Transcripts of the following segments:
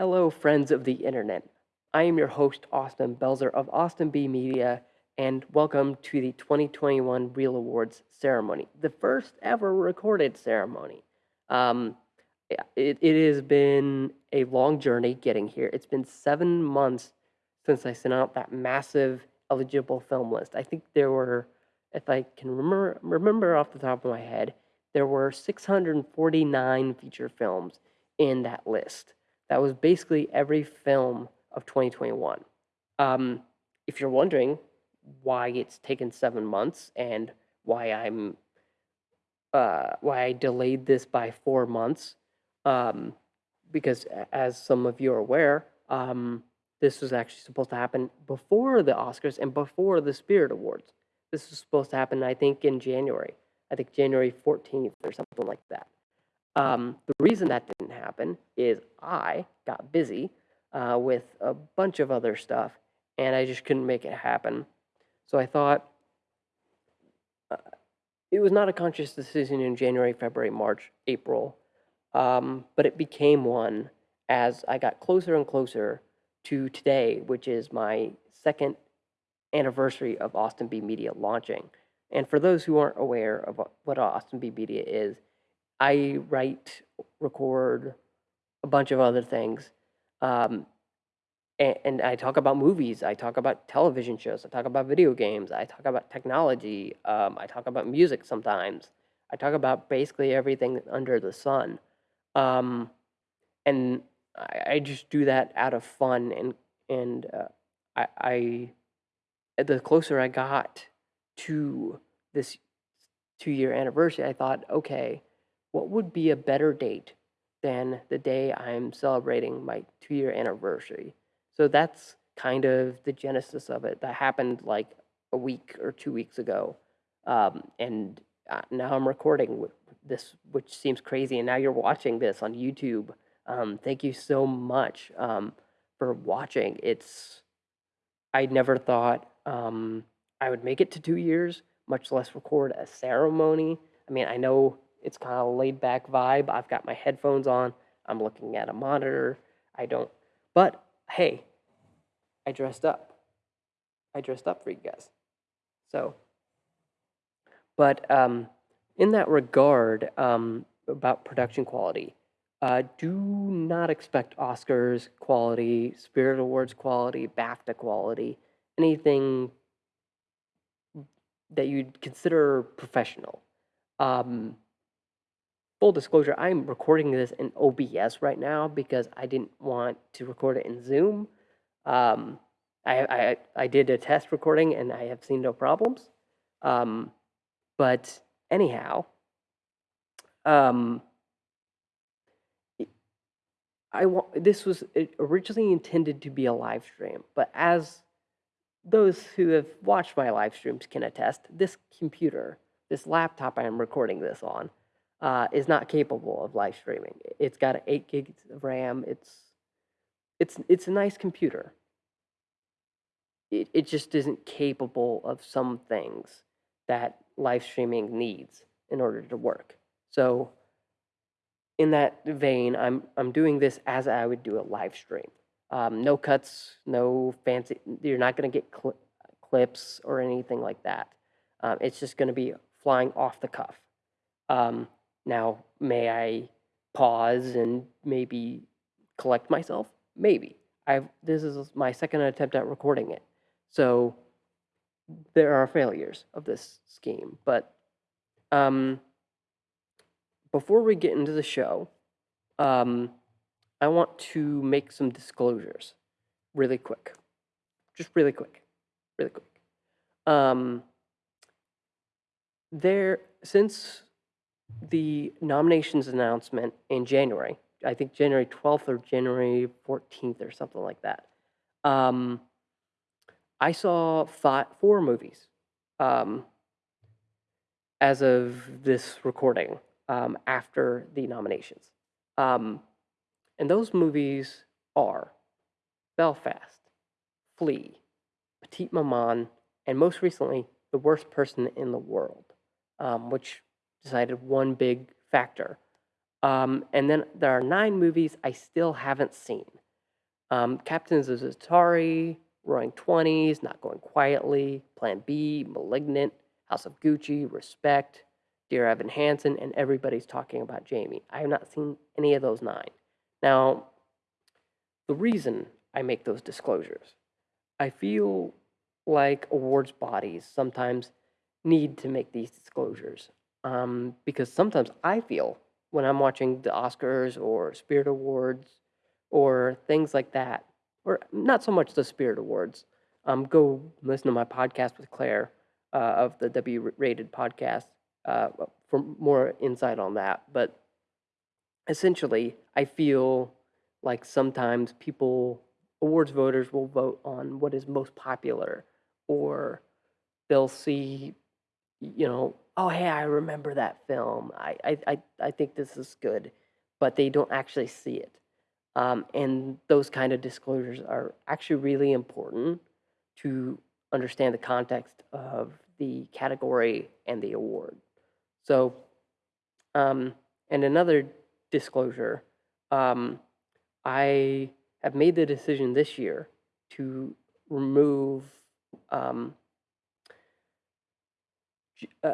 Hello, friends of the internet. I am your host, Austin Belzer of Austin B Media, and welcome to the 2021 Real Awards ceremony, the first ever recorded ceremony. Um, it, it has been a long journey getting here. It's been seven months since I sent out that massive eligible film list. I think there were, if I can remember, remember off the top of my head, there were 649 feature films in that list. That was basically every film of 2021. Um, if you're wondering why it's taken seven months and why I'm uh, why I delayed this by four months, um, because as some of you are aware, um, this was actually supposed to happen before the Oscars and before the Spirit Awards. This was supposed to happen, I think, in January. I think January 14th or something like that. Um, the reason that didn't happen is I got busy uh, with a bunch of other stuff and I just couldn't make it happen. So I thought uh, it was not a conscious decision in January, February, March, April, um, but it became one as I got closer and closer to today, which is my second anniversary of Austin B Media launching. And for those who aren't aware of what Austin B Media is, I write, record a bunch of other things. Um, and, and, I talk about movies, I talk about television shows, I talk about video games, I talk about technology, um, I talk about music sometimes. I talk about basically everything under the sun. Um, and I, I, just do that out of fun and and uh, I, I the closer I got to this two year anniversary, I thought, okay, what would be a better date than the day I'm celebrating my two year anniversary? So that's kind of the genesis of it. That happened like a week or two weeks ago. Um, and uh, now I'm recording this, which seems crazy. And now you're watching this on YouTube. Um, thank you so much um, for watching. It's, I never thought um, I would make it to two years, much less record a ceremony. I mean, I know it's kind of laid back vibe. I've got my headphones on. I'm looking at a monitor. I don't, but hey, I dressed up. I dressed up for you guys. So, but um, in that regard, um, about production quality, uh, do not expect Oscars quality, Spirit Awards quality, BAFTA quality, anything that you'd consider professional. Um, full disclosure, I'm recording this in OBS right now because I didn't want to record it in Zoom. Um, I, I, I did a test recording and I have seen no problems. Um, but anyhow, um, I want this was originally intended to be a live stream, but as those who have watched my live streams can attest, this computer, this laptop I am recording this on, uh, is not capable of live streaming. It's got eight gigs of RAM. It's it's it's a nice computer. It it just isn't capable of some things that live streaming needs in order to work. So in that vein, I'm I'm doing this as I would do a live stream. Um, no cuts, no fancy. You're not going to get cl clips or anything like that. Um, it's just going to be flying off the cuff. Um, now, may I pause and maybe collect myself? Maybe. I've this is my second attempt at recording it. So there are failures of this scheme, but um, before we get into the show, um, I want to make some disclosures really quick. Just really quick. Really quick. Um, there, since the nominations announcement in January, I think January 12th or January 14th or something like that. Um, I saw five, four movies um, as of this recording um, after the nominations. Um, and those movies are Belfast, Flee, Petite Maman, and most recently, The Worst Person in the World, um, which decided one big factor. Um, and then there are nine movies I still haven't seen. Um, Captains of Za'atari, Roaring Twenties, Not Going Quietly, Plan B, Malignant, House of Gucci, Respect, Dear Evan Hansen, and everybody's talking about Jamie. I have not seen any of those nine. Now, the reason I make those disclosures, I feel like awards bodies sometimes need to make these disclosures um, because sometimes I feel when I'm watching the Oscars or Spirit Awards or things like that, or not so much the Spirit Awards. Um, go listen to my podcast with Claire uh, of the W Rated podcast uh, for more insight on that. But essentially, I feel like sometimes people, awards voters, will vote on what is most popular, or they'll see, you know, oh hey, I remember that film. I I I, I think this is good, but they don't actually see it. Um, and those kind of disclosures are actually really important to understand the context of the category and the award. So, um, and another disclosure, um, I have made the decision this year to remove um,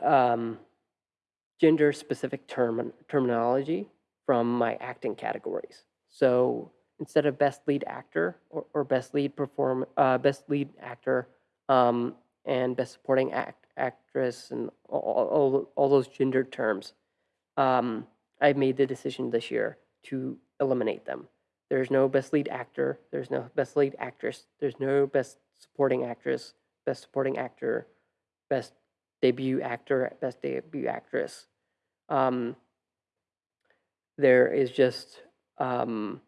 um, gender specific term- terminology from my acting categories. So instead of best lead actor or, or best lead perform uh, best lead actor um, and best supporting act actress and all, all, all those gendered terms, um, I made the decision this year to eliminate them. There's no best lead actor. There's no best lead actress. There's no best supporting actress, best supporting actor, best debut actor, best debut actress. Um, there is just um,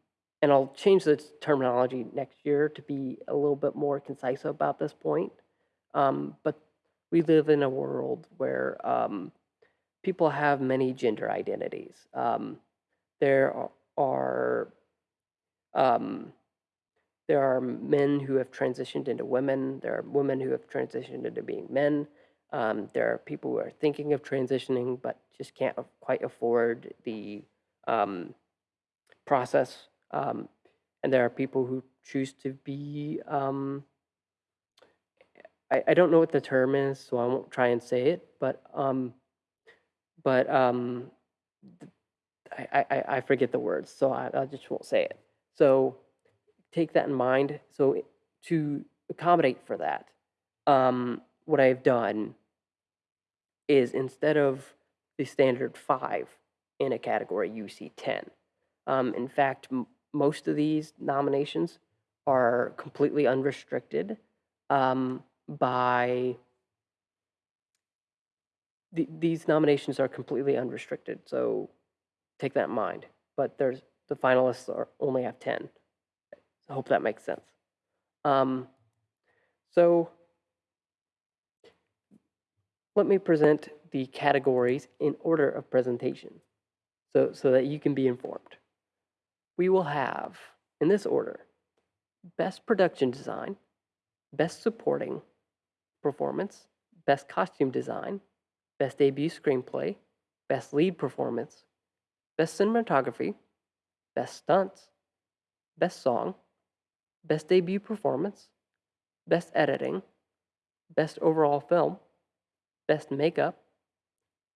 and I'll change the terminology next year to be a little bit more concise about this point. Um, but we live in a world where um, people have many gender identities. Um, there are um, there are men who have transitioned into women. There are women who have transitioned into being men. Um, there are people who are thinking of transitioning but just can't quite afford the um, process. Um, and there are people who choose to be, um, I, I don't know what the term is, so I won't try and say it, but, um, but um, I, I, I forget the words, so I, I just won't say it. So take that in mind. So to accommodate for that, um, what I've done is instead of the standard five in a category, you see 10. Um, in fact, most of these nominations are completely unrestricted um, by th- these nominations are completely unrestricted. So take that in mind. But there's the finalists are only have 10. I hope that makes sense. Um, so let me present the categories in order of presentation so, so that you can be informed. We will have, in this order, Best Production Design, Best Supporting Performance, Best Costume Design, Best Debut Screenplay, Best Lead Performance, Best Cinematography, Best Stunts, Best Song, Best Debut Performance, Best Editing, Best Overall Film, Best Makeup,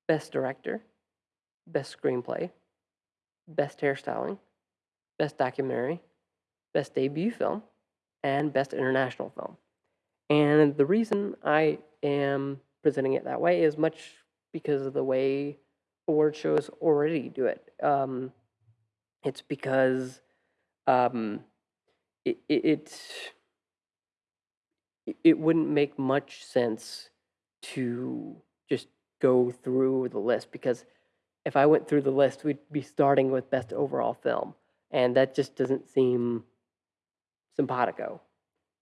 Best Director, Best Screenplay, Best Hairstyling, Best Documentary, Best Debut Film, and Best International Film. And the reason I am presenting it that way is much because of the way award shows already do it. Um, it's because um, it, it, it it wouldn't make much sense to just go through the list because if I went through the list, we'd be starting with best overall film, and that just doesn't seem simpatico.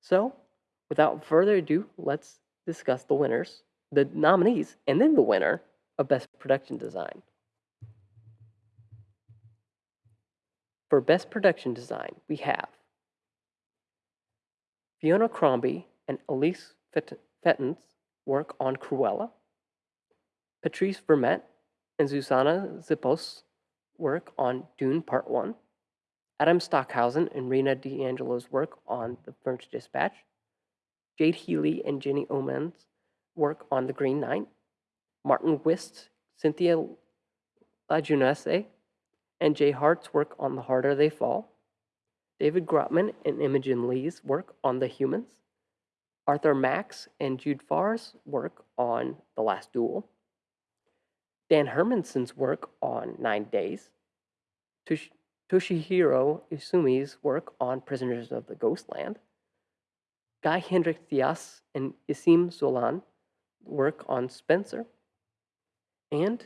So, without further ado, let's discuss the winners, the nominees, and then the winner of best production design. For best production design, we have Fiona Crombie and Alice Felton's work on Cruella, Patrice Vermette and Zuzana Zippos' work on Dune Part 1, Adam Stockhausen and Rena DeAngelo's work on The French Dispatch, Jade Healy and Jenny Oman's work on The Green Knight, Martin Whist, Cynthia LaJeunesse, and Jay Hart's work on The Harder They Fall, David Gropman and Imogen Lee's work on The Humans, Arthur Max and Jude Farr's work on The Last Duel, Dan Hermansen's work on Nine Days, Tosh- Toshihiro Isumi's work on Prisoners of the Ghostland, Guy Hendrix Dyas and Isim Zolan work on Spencer, and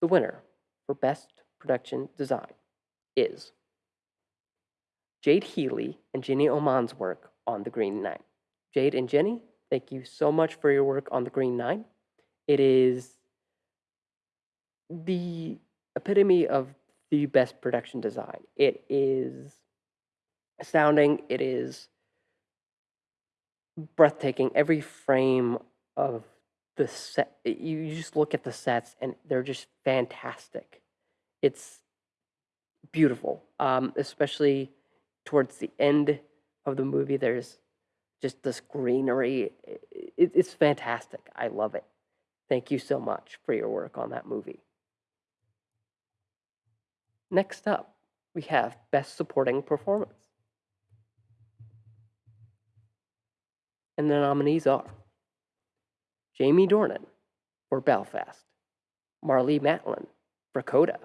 the winner for Best Production Design is Jade Healy and Jenny Oman's work on The Green Knight. Jade and Jenny, thank you so much for your work on The Green Knight. It is the epitome of the best production design. It is astounding. It is breathtaking. Every frame of the set, you just look at the sets and they're just fantastic. It's beautiful, um, especially towards the end of the movie. There's just this greenery. I- i- it's fantastic. I love it. Thank you so much for your work on that movie. Next up, we have Best Supporting Performance. And the nominees are Jamie Dornan for Belfast, Marlee Matlin for Coda,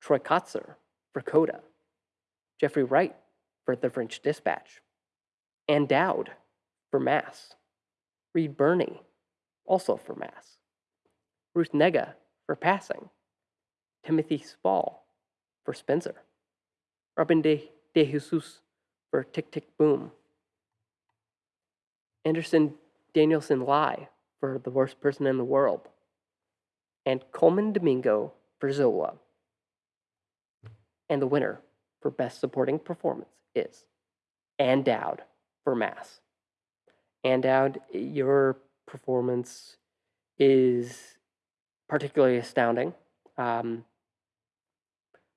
Troy Kotsur for Coda, Jeffrey Wright for The French Dispatch, Ann Dowd for Mass, Reed Birney also for Mass, Ruth Negga for Passing, Timothy Spall for Spencer, Robin De, De Jesus for Tick Tick Boom, Anderson Danielsen Lai for The Worst Person in the World, and Colman Domingo for Zola. And the winner for Best Supporting Performance is Ann Dowd for Mass. Ann Dowd, your performance is particularly astounding, um,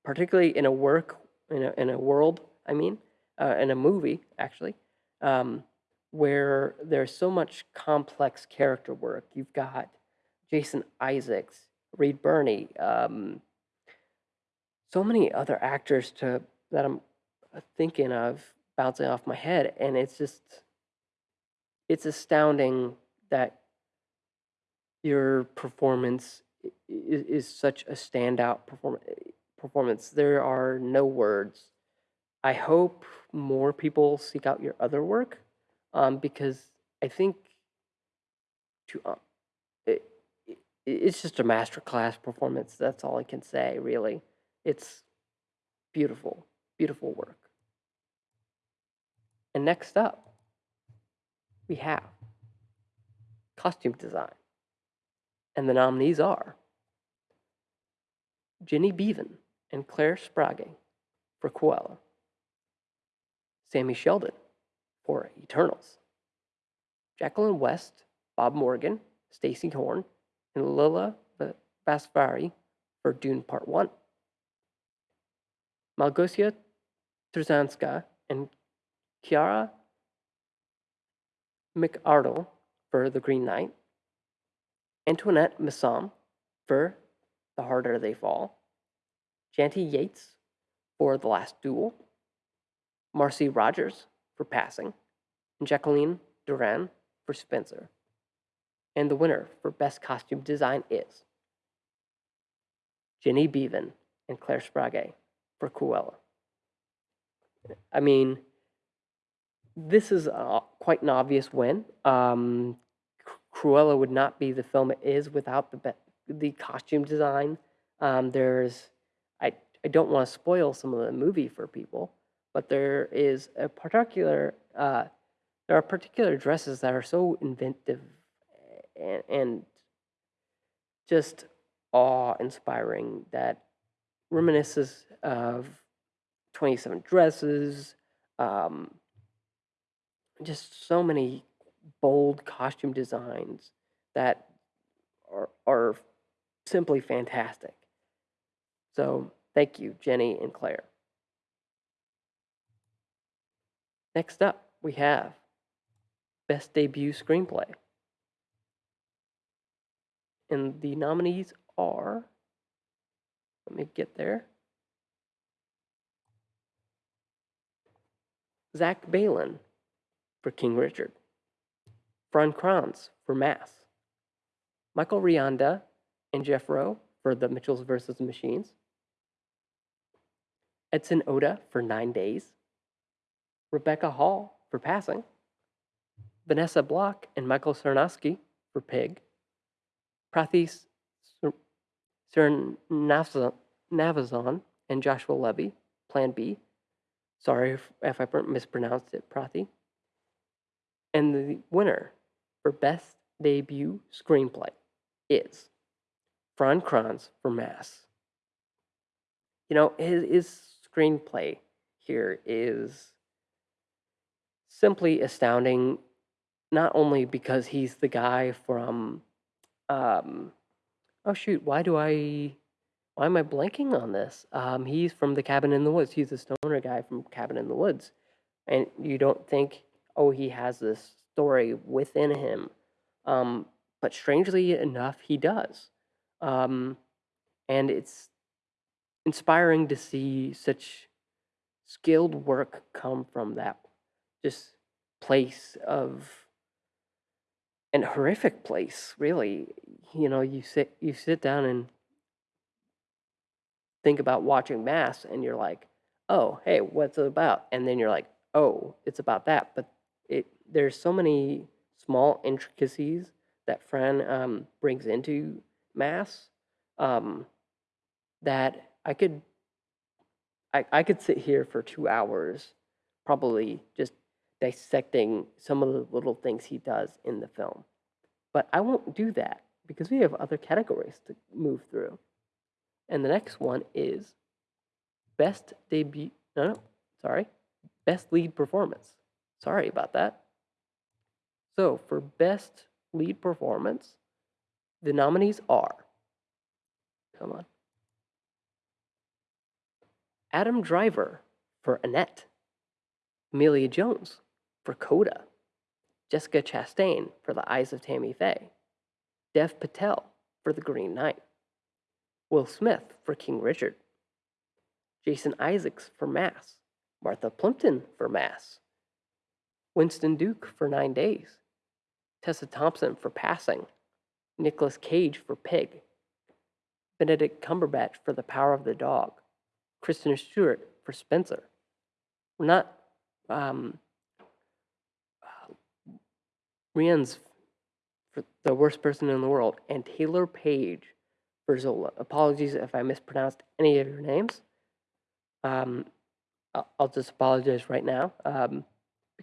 particularly in a work, in a, in a world, I mean, uh, in a movie, actually, um, where there's so much complex character work. You've got Jason Isaacs, Reed Birney, um, so many other actors to that I'm thinking of bouncing off my head, and it's just it's astounding that your performance is, is such a standout perform- performance. There are no words. I hope more people seek out your other work um, because I think to uh, it, it, it's just a masterclass performance. That's all I can say, really. It's beautiful, beautiful work. And next up, we have costume design. And the nominees are Jenny Beavan and Claire Sprague for Cruella, Sammy Sheldon for Eternals, Jacqueline West, Bob Morgan, Stacy Horn, and Lila Va- Vasvari for Dune Part 1, Malgosia Turzanska and Kiara McArdle for The Green Knight, Antoinette Messam for The Harder They Fall, Janty Yates for The Last Duel, Marcy Rogers for Passing, and Jacqueline Durran for Spencer. And the winner for Best Costume Design is Jenny Beavan and Claire Sprague for Cruella. I mean, this is uh, quite an obvious win. Um, Cruella would not be the film it is without the the costume design. Um, there's, I I don't want to spoil some of the movie for people, but there is a particular uh, there are particular dresses that are so inventive and, and just awe-inspiring that reminisces of 27 dresses um, just so many bold costume designs that are, are simply fantastic so thank you jenny and claire Next up, we have Best Debut Screenplay. And the nominees are, let me get there. Zach Baylin for King Richard, Fran Kranz for Mass, Michael Rianda and Jeff Rowe for The Mitchells vs. Machines, Edson Oda for Nine Days, Rebecca Hall for Passing, Vanessa Block and Michael Sarnoski for Pig, Prathis Srinivasan and Joshua Levy, Plan B. Sorry if, if I mispronounced it, Prathi. And the winner for Best Debut Screenplay is Fran Kranz for Mass. You know, his, his screenplay here is simply astounding, not only because he's the guy from, um, oh shoot, why do I, why am I blanking on this? Um, he's from The Cabin in the Woods. He's the stoner guy from Cabin in the Woods. And you don't think, oh, he has this story within him. Um, but strangely enough, he does. Um, and it's inspiring to see such skilled work come from that just place of an horrific place really you know you sit you sit down and think about watching mass and you're like oh hey what's it about and then you're like oh it's about that but it there's so many small intricacies that fran um, brings into mass um, that i could I, I could sit here for two hours probably just dissecting some of the little things he does in the film. But I won't do that because we have other categories to move through. And the next one is best debut. No, no, sorry. Best lead performance. Sorry about that. So for best lead performance, the nominees are. Come on. Adam Driver for Annette. Emilia Jones for Coda, Jessica Chastain for The Eyes of Tammy Faye, Dev Patel for The Green Knight, Will Smith for King Richard, Jason Isaacs for Mass, Martha Plimpton for Mass, Winston Duke for Nine Days, Tessa Thompson for Passing, Nicolas Cage for Pig, Benedict Cumberbatch for The Power of the Dog, Kristen Stewart for Spencer. We're not um, Rian's for the worst person in the world, and Taylor Page for Zola. Apologies if I mispronounced any of your names. Um, I'll just apologize right now um,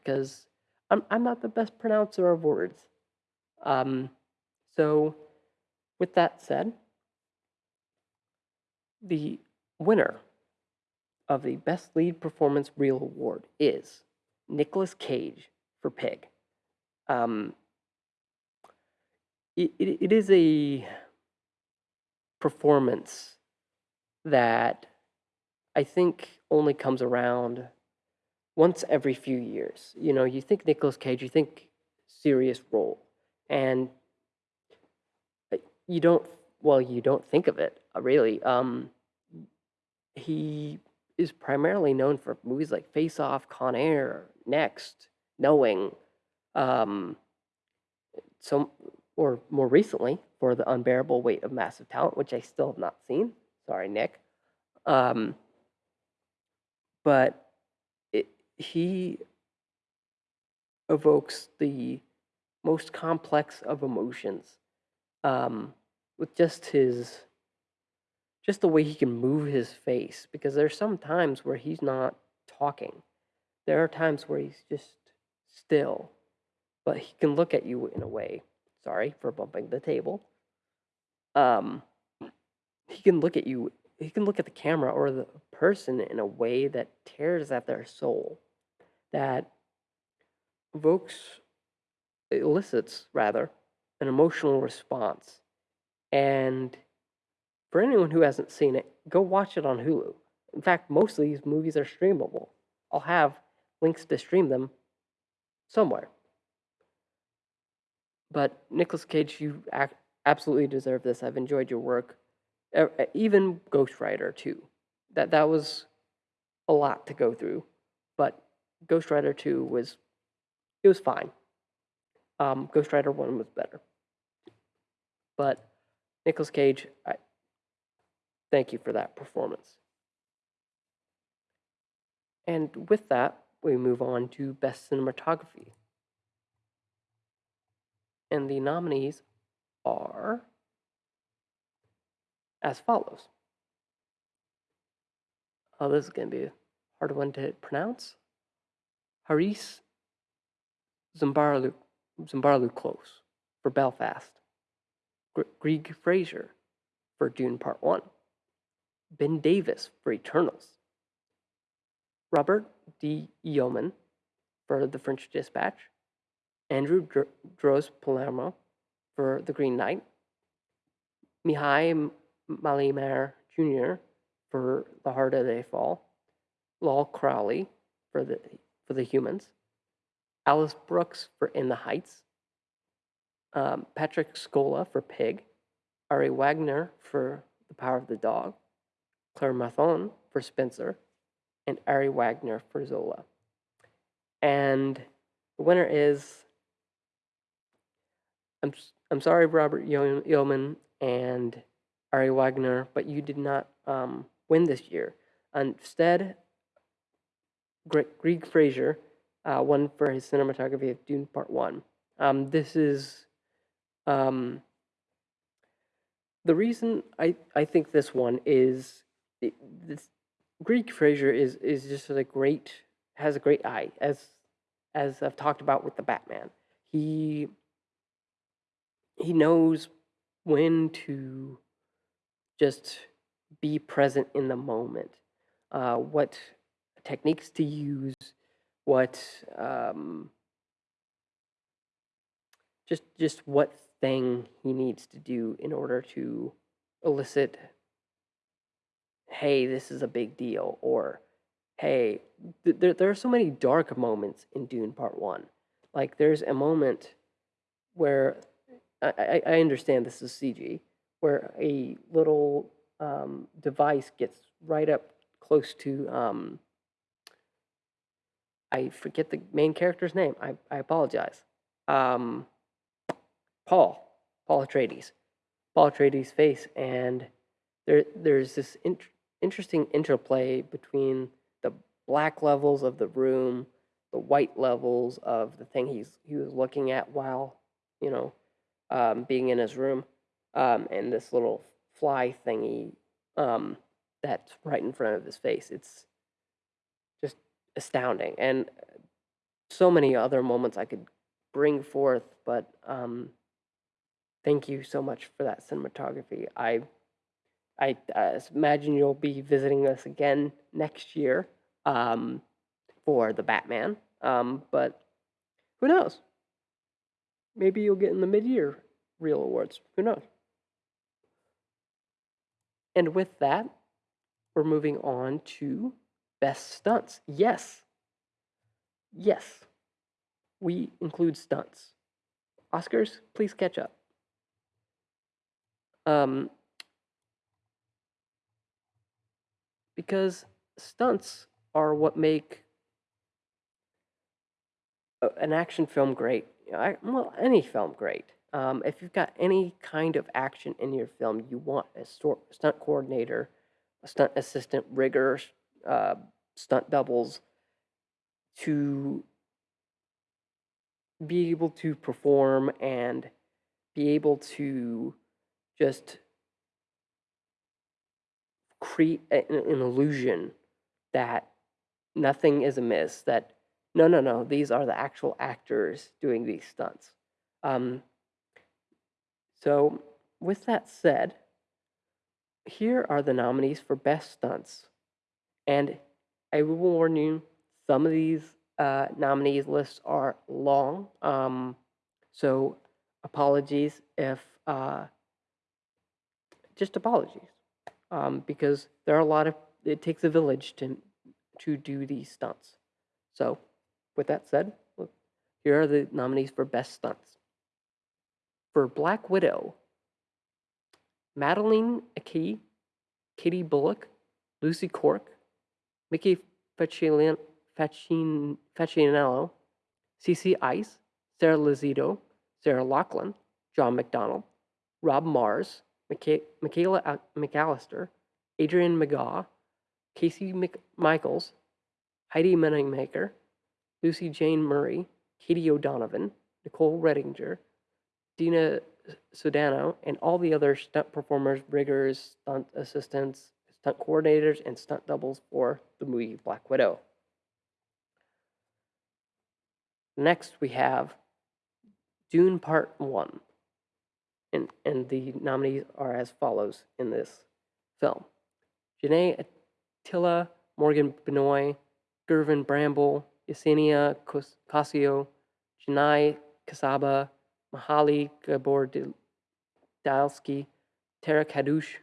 because I'm, I'm not the best pronouncer of words. Um, so, with that said, the winner of the Best Lead Performance Reel Award is Nicolas Cage for Pig. Um, it, it, it is a performance that I think only comes around once every few years. You know, you think Nicolas Cage, you think serious role, and uh, you don't. Well, you don't think of it uh, really. Um, he is primarily known for movies like Face Off, Con Air, Next, Knowing, um, so or more recently for the unbearable weight of massive talent, which I still have not seen. Sorry, Nick. Um, but he evokes the most complex of emotions um, with just his just the way he can move his face because there's some times where he's not talking there are times where he's just still but he can look at you in a way. Sorry for bumping the table. Um, he can look at you. He can look at the camera or the person in a way that tears at their soul, that evokes, elicits rather, an emotional response. And for anyone who hasn't seen it, go watch it on Hulu. In fact, most of these movies are streamable. I'll have links to stream them somewhere. But Nicolas Cage, you absolutely deserve this. I've enjoyed your work, even Ghost Rider too. That that was a lot to go through, Ghost Rider two was it was fine. Um, Ghost Rider one was better, but Nicolas Cage, I thank you for that performance. And with that, we move on to Best Cinematography. And the nominees are as follows. Oh, this is going to be a hard one to pronounce. Haris Zambarlu, Zambarlu Close for Belfast. Gr- Greig Fraser for Dune Part 1. Ben Davis for Eternals. Robert D. Yeoman for The French Dispatch. Andrew Dr- Palermo for The Green Knight. Mihai Malimer Jr. for The Harder They Fall. Lol Crawley for the for the Humans. Alice Brooks for In the Heights. Um, Patrick Scola for Pig. Ari Wegner for The Power of the Dog. Claire Mathon for Spencer. And Ari Wegner for Zola. And the winner is I'm I'm sorry, Robert Yeoman and Ari Wegner, but you did not um, win this year. Instead, Gre- Greig Fraser uh, won for his cinematography of Dune Part One. Um, this is um, the reason I, I think this one is this Greig Fraser is is just a great has a great eye as as I've talked about with the Batman. He he knows when to just be present in the moment, uh, what techniques to use, what um, just just what thing he needs to do in order to elicit hey this is a big deal or hey th- there, there are so many dark moments in dune part one. Like there's a moment where i, I, I understand this is cg where a little um, device gets right up close to um, i forget the main character's name. I, I apologize. Um, Paul, Paul Atreides, Paul Atreides' face, and there there's this int- interesting interplay between the black levels of the room, the white levels of the thing he's he was looking at while you know um, being in his room, um, and this little fly thingy um, that's right in front of his face. It's astounding, and so many other moments I could bring forth, but um, thank you so much for that cinematography. I I imagine you'll be visiting us again next year um, for the Batman. Um, but who knows? Maybe you'll get in the mid-year real awards. Who knows? And with that, we're moving on to best stunts. Yes, yes, we include stunts. Oscars, please catch up. Um, because stunts are what make an action film great. I, well, any film great. Um, if you've got any kind of action in your film, you want a stunt coordinator, a stunt assistant, rigger, uh, stunt doubles to be able to perform and be able to just create an, an illusion that nothing is amiss that no no no these are the actual actors doing these stunts. Um, so with that said here are the nominees for best stunts and i will warn you some of these uh, nominees lists are long um, so apologies if uh, just apologies um, because there are a lot of it takes a village to to do these stunts. So with that said, look, here are the nominees for Best Stunts. For Black Widow, Madeline Akey, Katie Bullock, Lucy Cork, Mickey Faccinello, CC Ice, Sarah Lizito, Sarah Lachlan, John McDonald, Rob Mars, Micha- Michaela McAllister, Adrian McGaw, Casey McMichaels, Heidi Meningmaker, Lucy Jane Murray, Katie O'Donovan, Nicole Redinger, Dina Sudano, and all the other stunt performers, riggers, stunt assistants, stunt coordinators, and stunt doubles for the movie Black Widow. Next, we have Dune Part 1. And, and the nominees are as follows in this film Janae Attila, Morgan Benoit, Gervin Bramble, Yesenia Casio, Janai Kasaba, Mahali Gabor Dalsky, Tara Kadush,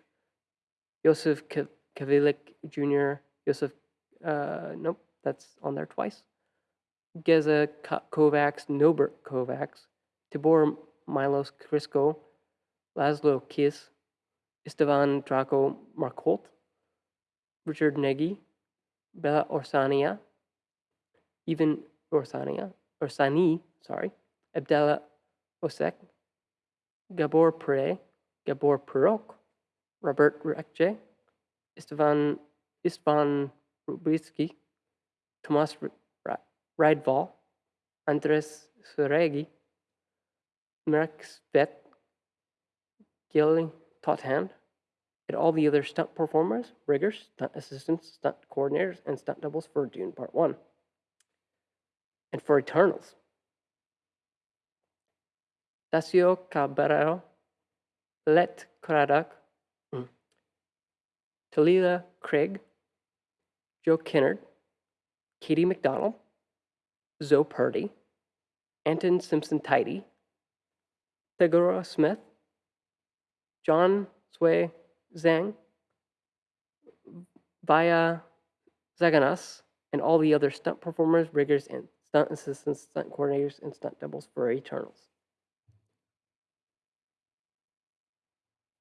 Yosef K- Kavilik Jr., Yosef, uh, nope, that's on there twice. Geza Kovacs, Nobert Kovacs, Tibor Milos Crisco, Laszlo Kiss, Esteban Draco Marcolt, Richard Negi, Bella Orsania, even Orsania, Orsani, sorry, Abdallah Osek, Gabor Pre, Gabor Perok, Robert Rekje, Istvan Istvan Rubitsky, Tomas Rydval, Andres Suregi, Marek Svet, Gil Tothand, and all the other stunt performers, riggers, stunt assistants, stunt coordinators, and stunt doubles for Dune Part 1. And for Eternals, Dacio Cabrero, Let mm, Talila Craig, Joe Kinnard, Katie McDonald, Zoe Purdy, Anton Simpson Tidy, Thegora Smith, John Sui Zhang, Via Zaganas, and all the other stunt performers, riggers, and stunt assistants, stunt coordinators, and stunt doubles for Eternals.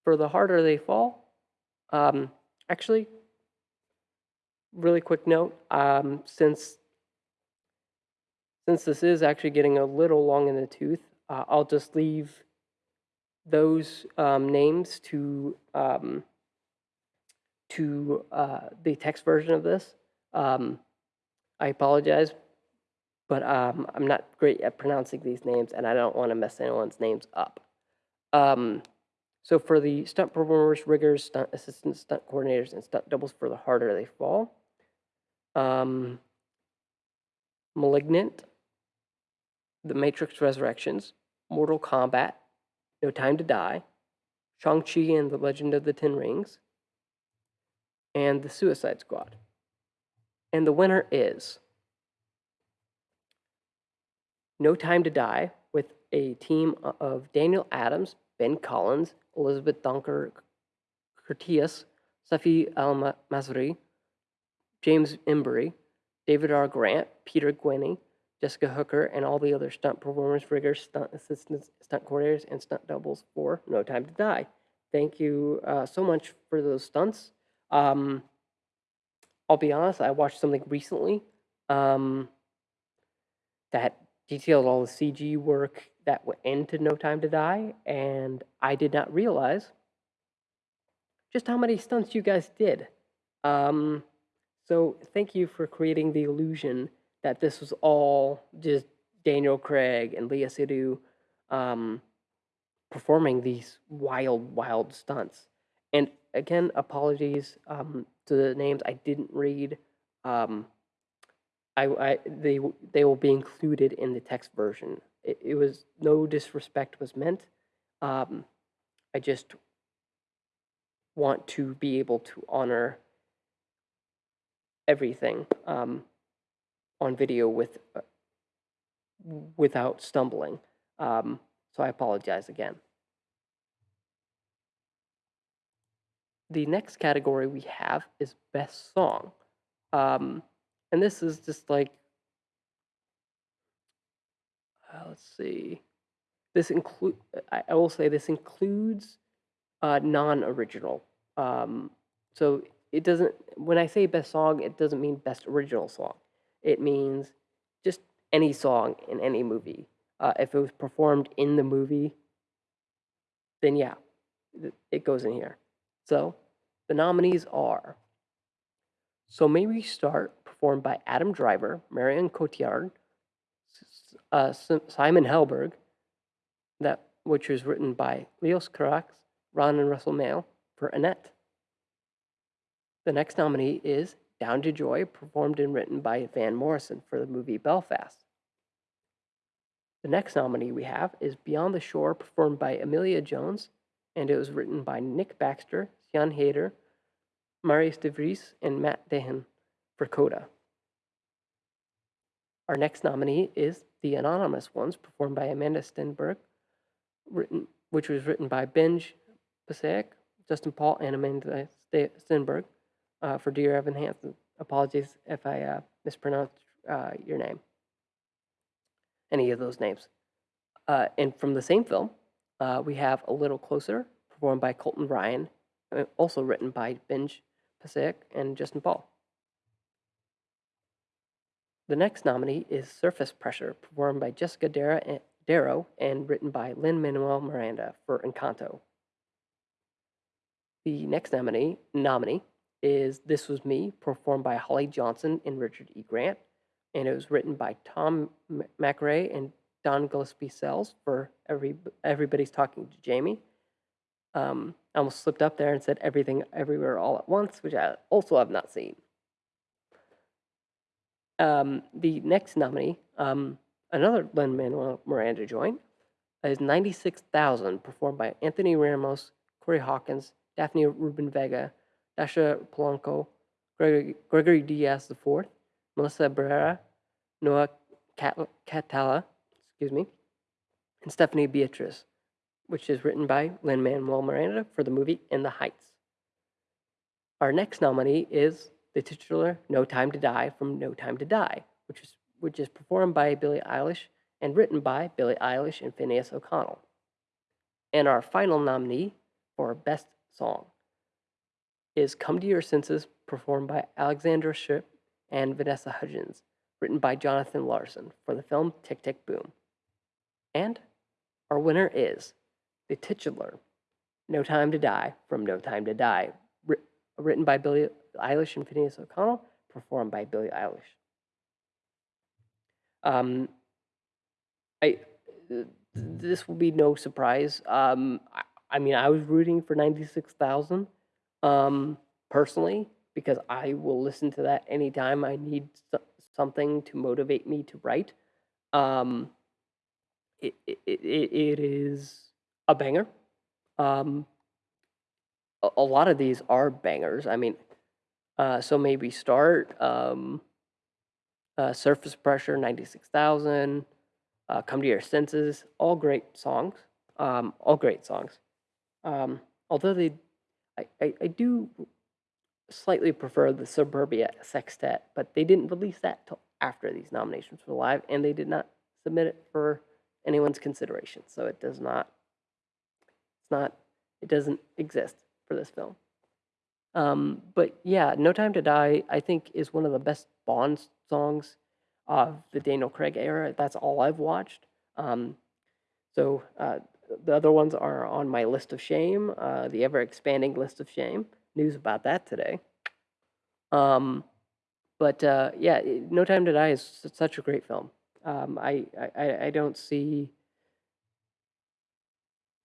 For the harder they fall, um, actually, really quick note, um, since since this is actually getting a little long in the tooth, uh, I'll just leave those um, names to um, to uh, the text version of this. Um, I apologize, but um, I'm not great at pronouncing these names, and I don't want to mess anyone's names up. So for the stunt performers, riggers, stunt assistants, stunt coordinators, and stunt doubles for the harder they fall. Um, Malignant, The Matrix Resurrections, Mortal Kombat, No Time to Die, Shang-Chi and the Legend of the Ten Rings, and The Suicide Squad. And the winner is No Time to Die with a team of Daniel Adams, Ben Collins, Elizabeth Dunker Curtius, Safi Al Masri, James Embry, David R. Grant, Peter Gwinney, Jessica Hooker, and all the other stunt performers, riggers, stunt assistants, stunt coordinators, and stunt doubles for No Time to Die. Thank you uh, so much for those stunts. Um, I'll be honest, I watched something recently um, that detailed all the CG work that went into No Time to Die, and I did not realize just how many stunts you guys did. Um, so thank you for creating the illusion that this was all just Daniel Craig and Léa Seydoux um, performing these wild, wild stunts. And again, apologies um, to the names I didn't read. Um, I, I they they will be included in the text version. It, it was no disrespect was meant. Um, I just want to be able to honor everything um, on video with uh, without stumbling. Um, so I apologize again. The next category we have is best song, um, and this is just like uh, let's see. This include. I, will say this includes uh, non-original. Um, so it doesn't. When I say best song, it doesn't mean best original song. It means just any song in any movie. Uh, if it was performed in the movie, then yeah, it goes in here. So the nominees are So May We Start, performed by Adam Driver, Marion Cotillard, uh, Simon Helberg, that which was written by Leos Carax, Ron and Russell Mael for Annette. The next nominee is Down to Joy, performed and written by Van Morrison for the movie Belfast. The next nominee we have is Beyond the Shore, performed by Emilia Jones, and it was written by Nick Baxter, Jan Hader, Marius de Vries, and Matt Dahan for Coda. Our next nominee is The Anonymous Ones, performed by Amandla Stenberg, written, which was written by Benj Pasek, Justin Paul, and Amandla Stenberg uh, for Dear Evan Hansen. Apologies if I uh, mispronounced uh, your name, any of those names. Uh, and from the same film, uh, we have A Little Closer, performed by Colton Ryan, uh, also written by Benj Pasek and Justin Paul. The next nominee is Surface Pressure, performed by Jessica and, Darrow and written by Lin Manuel Miranda for Encanto. The next nominee, nominee is This Was Me, performed by Holly Johnson and Richard E. Grant, and it was written by Tom McRae and Don Gillespie Sells for every Everybody's Talking to Jamie. Um, I almost slipped up there and said Everything Everywhere All at Once, which I also have not seen. Um, the next nominee, um, another Lin Manuel Miranda joint, is 96,000, performed by Anthony Ramos, Corey Hawkins, Daphne Rubin Vega, Dasha Polanco, Gregory, Diaz IV, Melissa Barrera, Noah Cat- Catala, excuse me, and Stephanie Beatrice, which is written by Lin Manuel Miranda for the movie In the Heights. Our next nominee is the titular No Time to Die from No Time to Die, which is, which is performed by Billie Eilish and written by Billie Eilish and Phineas O'Connell. And our final nominee for Best Song is Come to Your Senses, performed by Alexandra Shipp and Vanessa Hudgens, written by Jonathan Larson for the film Tick Tick Boom. And our winner is the titular No Time to Die from No Time to Die, wri- written by Billie Eilish and Phineas O'Connell, performed by Billie Eilish. Um, I th- this will be no surprise. Um, I, I mean, I was rooting for ninety six thousand, um, personally, because I will listen to that anytime I need so- something to motivate me to write. Um, it, it, it, it is a banger. Um, a, a lot of these are bangers. I mean, uh, so maybe start um, uh, surface pressure, ninety six thousand. Uh, come to your senses, all great songs. Um, all great songs. Um, although they, I, I, I do slightly prefer the Suburbia Sextet, but they didn't release that till after these nominations were live, and they did not submit it for anyone's consideration. So it does not, it's not, it doesn't exist for this film. Um, but yeah, No Time to Die, I think, is one of the best Bond songs of the Daniel Craig era. That's all I've watched. Um, so uh, the other ones are on my list of shame, uh, the ever expanding list of shame. News about that today. Um, but uh, yeah, No Time to Die is such a great film. Um, I, I- I don't see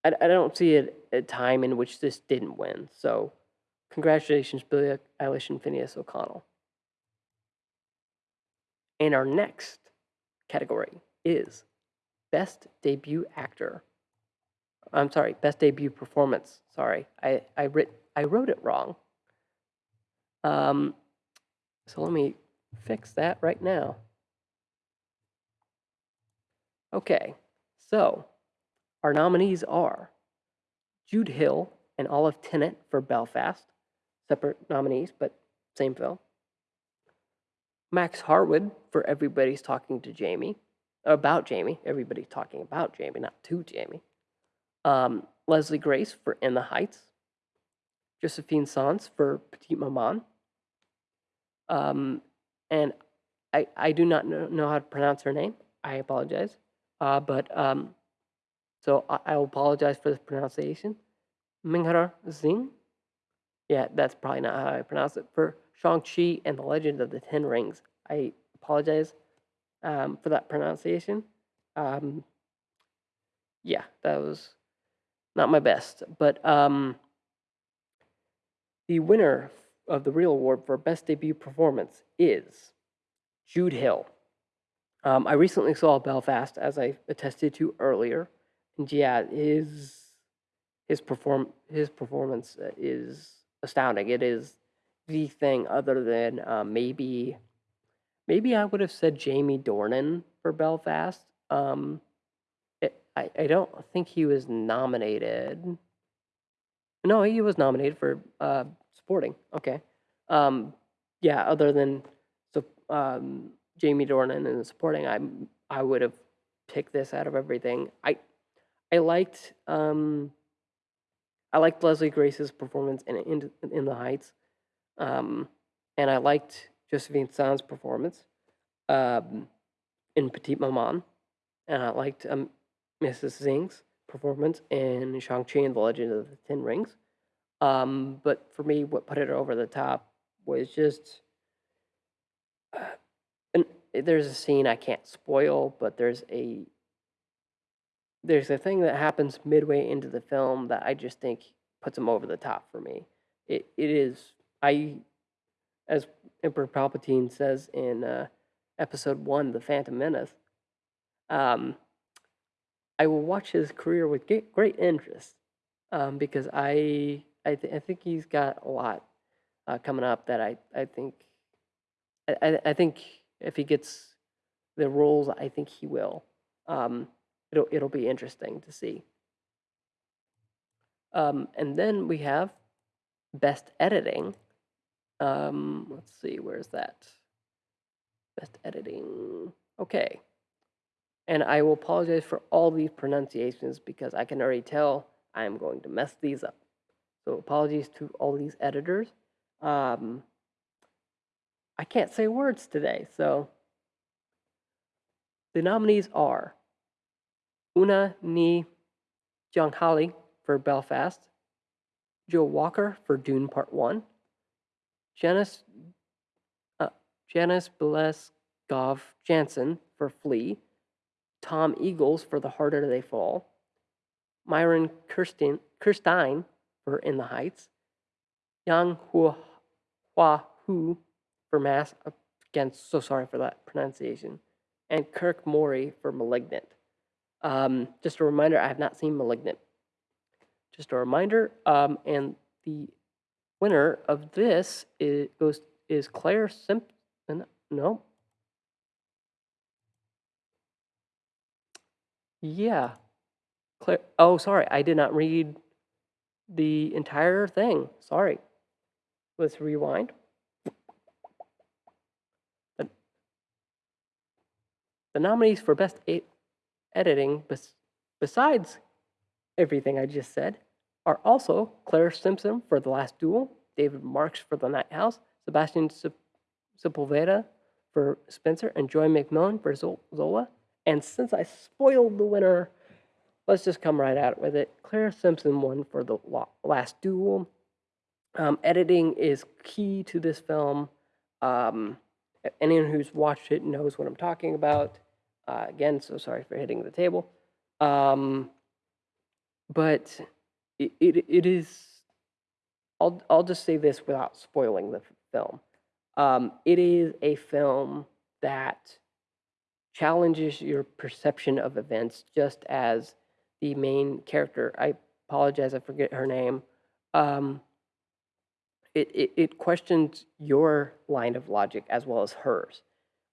I, I don't see a, a time in which this didn't win. So congratulations, Billie Eilish and Phineas O'Connell. And our next category is Best Debut Actor. I'm sorry, Best Debut Performance. Sorry, I, I, writ, I wrote it wrong. Um, so let me fix that right now. Okay, so our nominees are Jude Hill and Olive Tennant for Belfast, separate nominees, but same film. Max Harwood for Everybody's Talking to Jamie, about Jamie. Everybody's talking about Jamie, not to Jamie. Um, Leslie Grace for In the Heights. Josephine Sanz for Petite Maman. Um, and I, I do not know, know how to pronounce her name. I apologize. Uh, but um, so I, I apologize for the pronunciation. Minghara Zing. Yeah, that's probably not how I pronounce it. For Shang-Chi and the Legend of the Ten Rings. I apologize um, for that pronunciation. Um, yeah, that was not my best. But um, the winner of the real award for best debut performance is Jude Hill. Um, I recently saw Belfast, as I attested to earlier, and yeah, his his perform his performance is astounding. It is the thing, other than uh, maybe maybe I would have said Jamie Dornan for Belfast. Um, it, I I don't think he was nominated. No, he was nominated for uh, supporting. Okay. Um, yeah, other than so um, Jamie Dornan and supporting, I I would have picked this out of everything. I I liked um, I liked Leslie Grace's performance in in, in the Heights, um, and I liked Josephine San's performance um, in Petite Maman, and I liked um, Mrs. Zing's performance in Shang Chi and the Legend of the Ten Rings. Um, but for me, what put it over the top was just. Uh, and there's a scene I can't spoil, but there's a there's a thing that happens midway into the film that I just think puts him over the top for me. It it is I, as Emperor Palpatine says in uh, Episode One, The Phantom Menace. Um, I will watch his career with great interest um, because I I, th- I think he's got a lot uh, coming up that I I think I, I think if he gets the roles, I think he will. Um, it'll it'll be interesting to see. Um, and then we have best editing. Um, let's see, where's that? Best editing. Okay. And I will apologize for all these pronunciations because I can already tell I am going to mess these up. So apologies to all these editors. Um, I can't say words today, so the nominees are Una Ni Hali for Belfast, Joe Walker for Dune Part 1, Janice, uh, Janice Billeskov Jansen for Flee, Tom Eagles for The Harder They Fall, Myron Kirsten, Kirstein for In the Heights, Yang Hua, Hua Hu for Mass. Again, so sorry for that pronunciation. And Kirk Morey for Malignant. Um, just a reminder, I have not seen Malignant. Just a reminder, um, and the winner of this is, goes, is Claire Simpson. No. Yeah. Claire. Oh, sorry. I did not read the entire thing. Sorry. Let's rewind. The, the nominees for Best eight Editing, bes, besides everything I just said, are also Claire Simpson for The Last Duel, David Marks for The Night House, Sebastian Sepulveda for Spencer, and Joi McMillon for Zola. And since I spoiled the winner, let's just come right out with it. Claire Simpson won for The Last Duel. Um, editing is key to this film. Um, anyone who's watched it knows what I'm talking about. Uh, again, so sorry for hitting the table. Um, but it, it, it is, I'll, I'll just say this without spoiling the film. Um, it is a film that challenges your perception of events just as the main character, I apologize, I forget her name, um, it, it, it questions your line of logic as well as hers.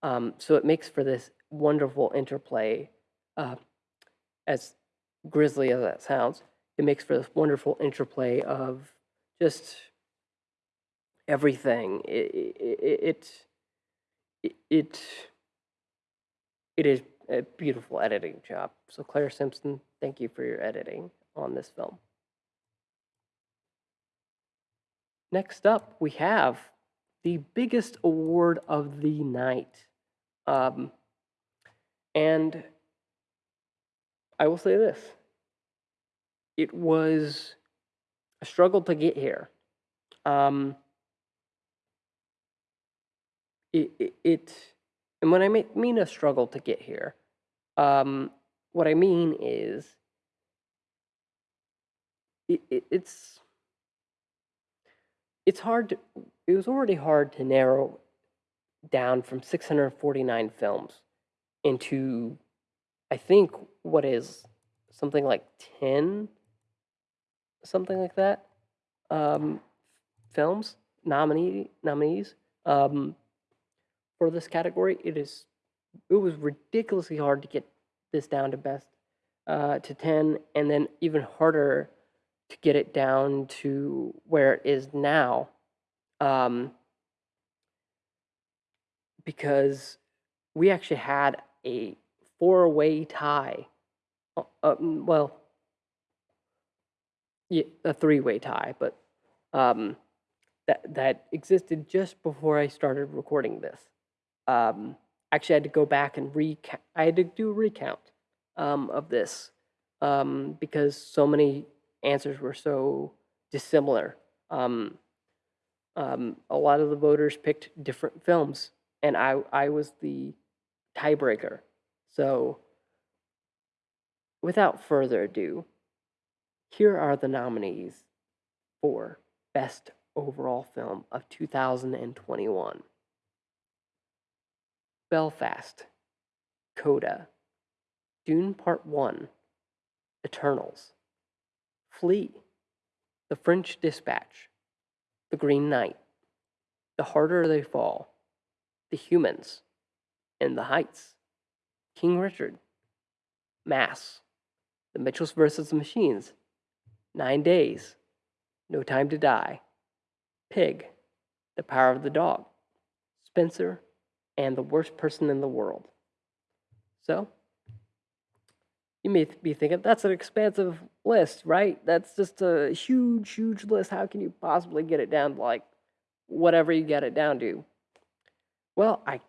Um, so it makes for this wonderful interplay. Uh, as grisly as that sounds, it makes for this wonderful interplay of just everything. It it it, it, it is a beautiful editing job. So Claire Simpson, thank you for your editing on this film. Next up, we have the biggest award of the night. Um, and I will say this it was a struggle to get here. Um, it, it, it and when I mean a struggle to get here, um, what I mean is it, it, it's it's hard to, it was already hard to narrow down from 649 films into I think what is something like 10 something like that um, films nominee nominees um, for this category. It is it was ridiculously hard to get this down to best uh, to 10 and then even harder to get it down to where it is now um, because we actually had a four-way tie uh, um, well yeah, a three-way tie but um, that that existed just before I started recording this um, actually I had to go back and recount I had to do a recount um, of this um, because so many answers were so dissimilar. Um, a lot of the voters picked different films, and I, I was the tiebreaker. So, without further ado, here are the nominees for Best Overall Film of 2021 Belfast, Coda, Dune Part 1, Eternals, Flee, The French Dispatch, The Green Knight, The Harder They Fall, The Humans, In the Heights, King Richard, Mass, The Mitchells vs. the Machines, Nine Days, No Time to Die, Pig, The Power of the Dog, Spencer, and The Worst Person in the World. So, you may be thinking, that's an expansive list, right? That's just a huge, huge list. How can you possibly get it down to like whatever you get it down to? Well, I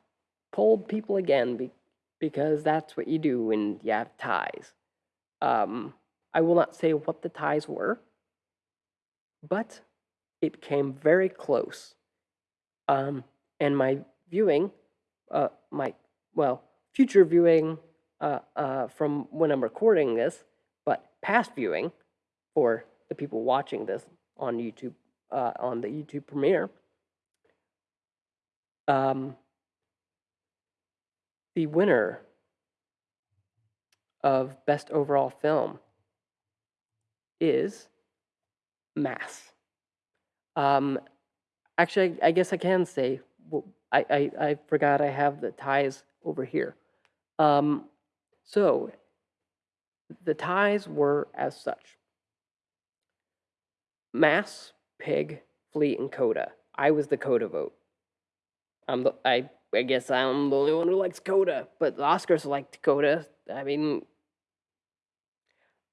polled people again be- because that's what you do when you have ties. Um, I will not say what the ties were, but it came very close. Um, and my viewing, uh, my, well, future viewing uh, uh, from when I'm recording this, but past viewing for the people watching this on YouTube, uh, on the YouTube premiere. Um, the winner of Best Overall Film is Mass. Um, actually, I, guess I can say, well, I, I, I forgot I have the ties over here. Um, so the ties were as such Mass, Pig, Fleet, and Coda. I was the Coda vote. I'm the, I, I guess I'm the only one who likes Coda, but the Oscars liked Coda. I mean,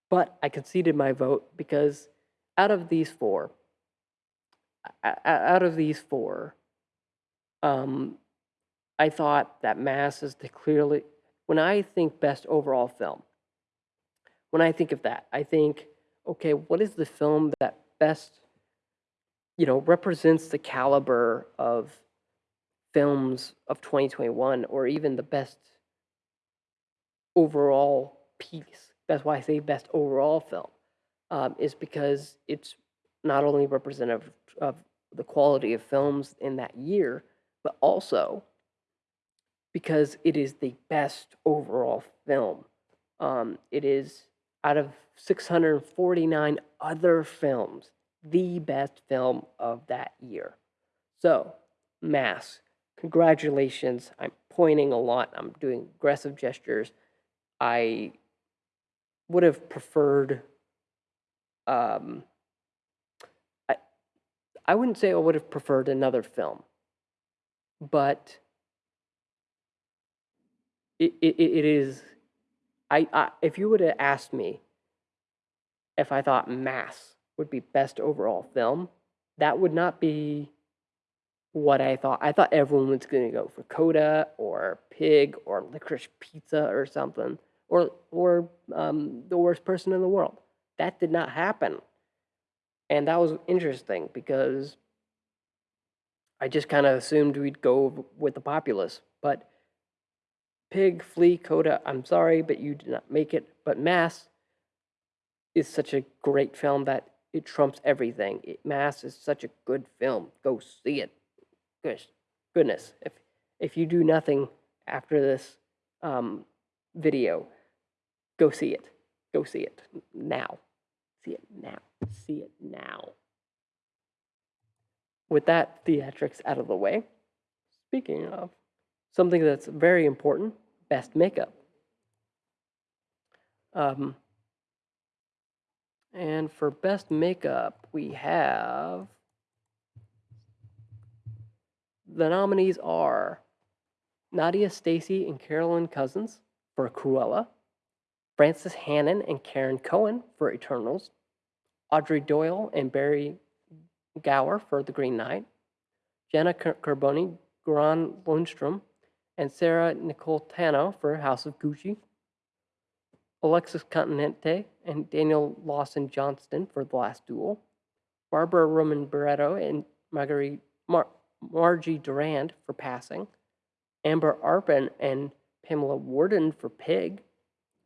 but I conceded my vote because out of these four, out of these four, um, I thought that Mass is the clearly when I think best overall film, when I think of that, I think, okay, what is the film that best, you know, represents the caliber of films of 2021 or even the best overall piece? That's why I say best overall film, um, is because it's not only representative of the quality of films in that year, but also because it is the best overall film. Um, it is out of 649 other films, the best film of that year. So, Mass, congratulations. I'm pointing a lot, I'm doing aggressive gestures. I would have preferred, um, I, I wouldn't say I would have preferred another film, but it, it, it is I, I if you would have asked me if I thought Mass would be best overall film, that would not be what I thought. I thought everyone was going to go for Coda or Pig or Licorice Pizza or something, or or um, the worst person in the world. That did not happen, and that was interesting because I just kind of assumed we'd go with the populace. But Pig, Flee, Coda, I'm sorry, but you did not make it. But Mass is such a great film that it trumps everything. It, Mass is such a good film. Go see it. Goodness, if if you do nothing after this um, video, go see it. Go see it now. See it now. See it now. With that theatrics out of the way, speaking of something that's very important, best makeup. Um, and for best makeup, we have the nominees are Nadia Stacey and Carolyn Cousins for Cruella, Frances Hannon and Karen Cohen for Eternals, Audrey Doyle and Barry Gower for The Green Knight, Jenna Carboni, Goran Lundstrom, and Sarah Nicolitano for House of Gucci, Alexis Continente and Daniel Lawson Johnston for The Last Duel, Barbara Roman Barreto and Marguerite Mar- Margie Durand for Passing, Amber Arpin and Pamela Warden for Pig,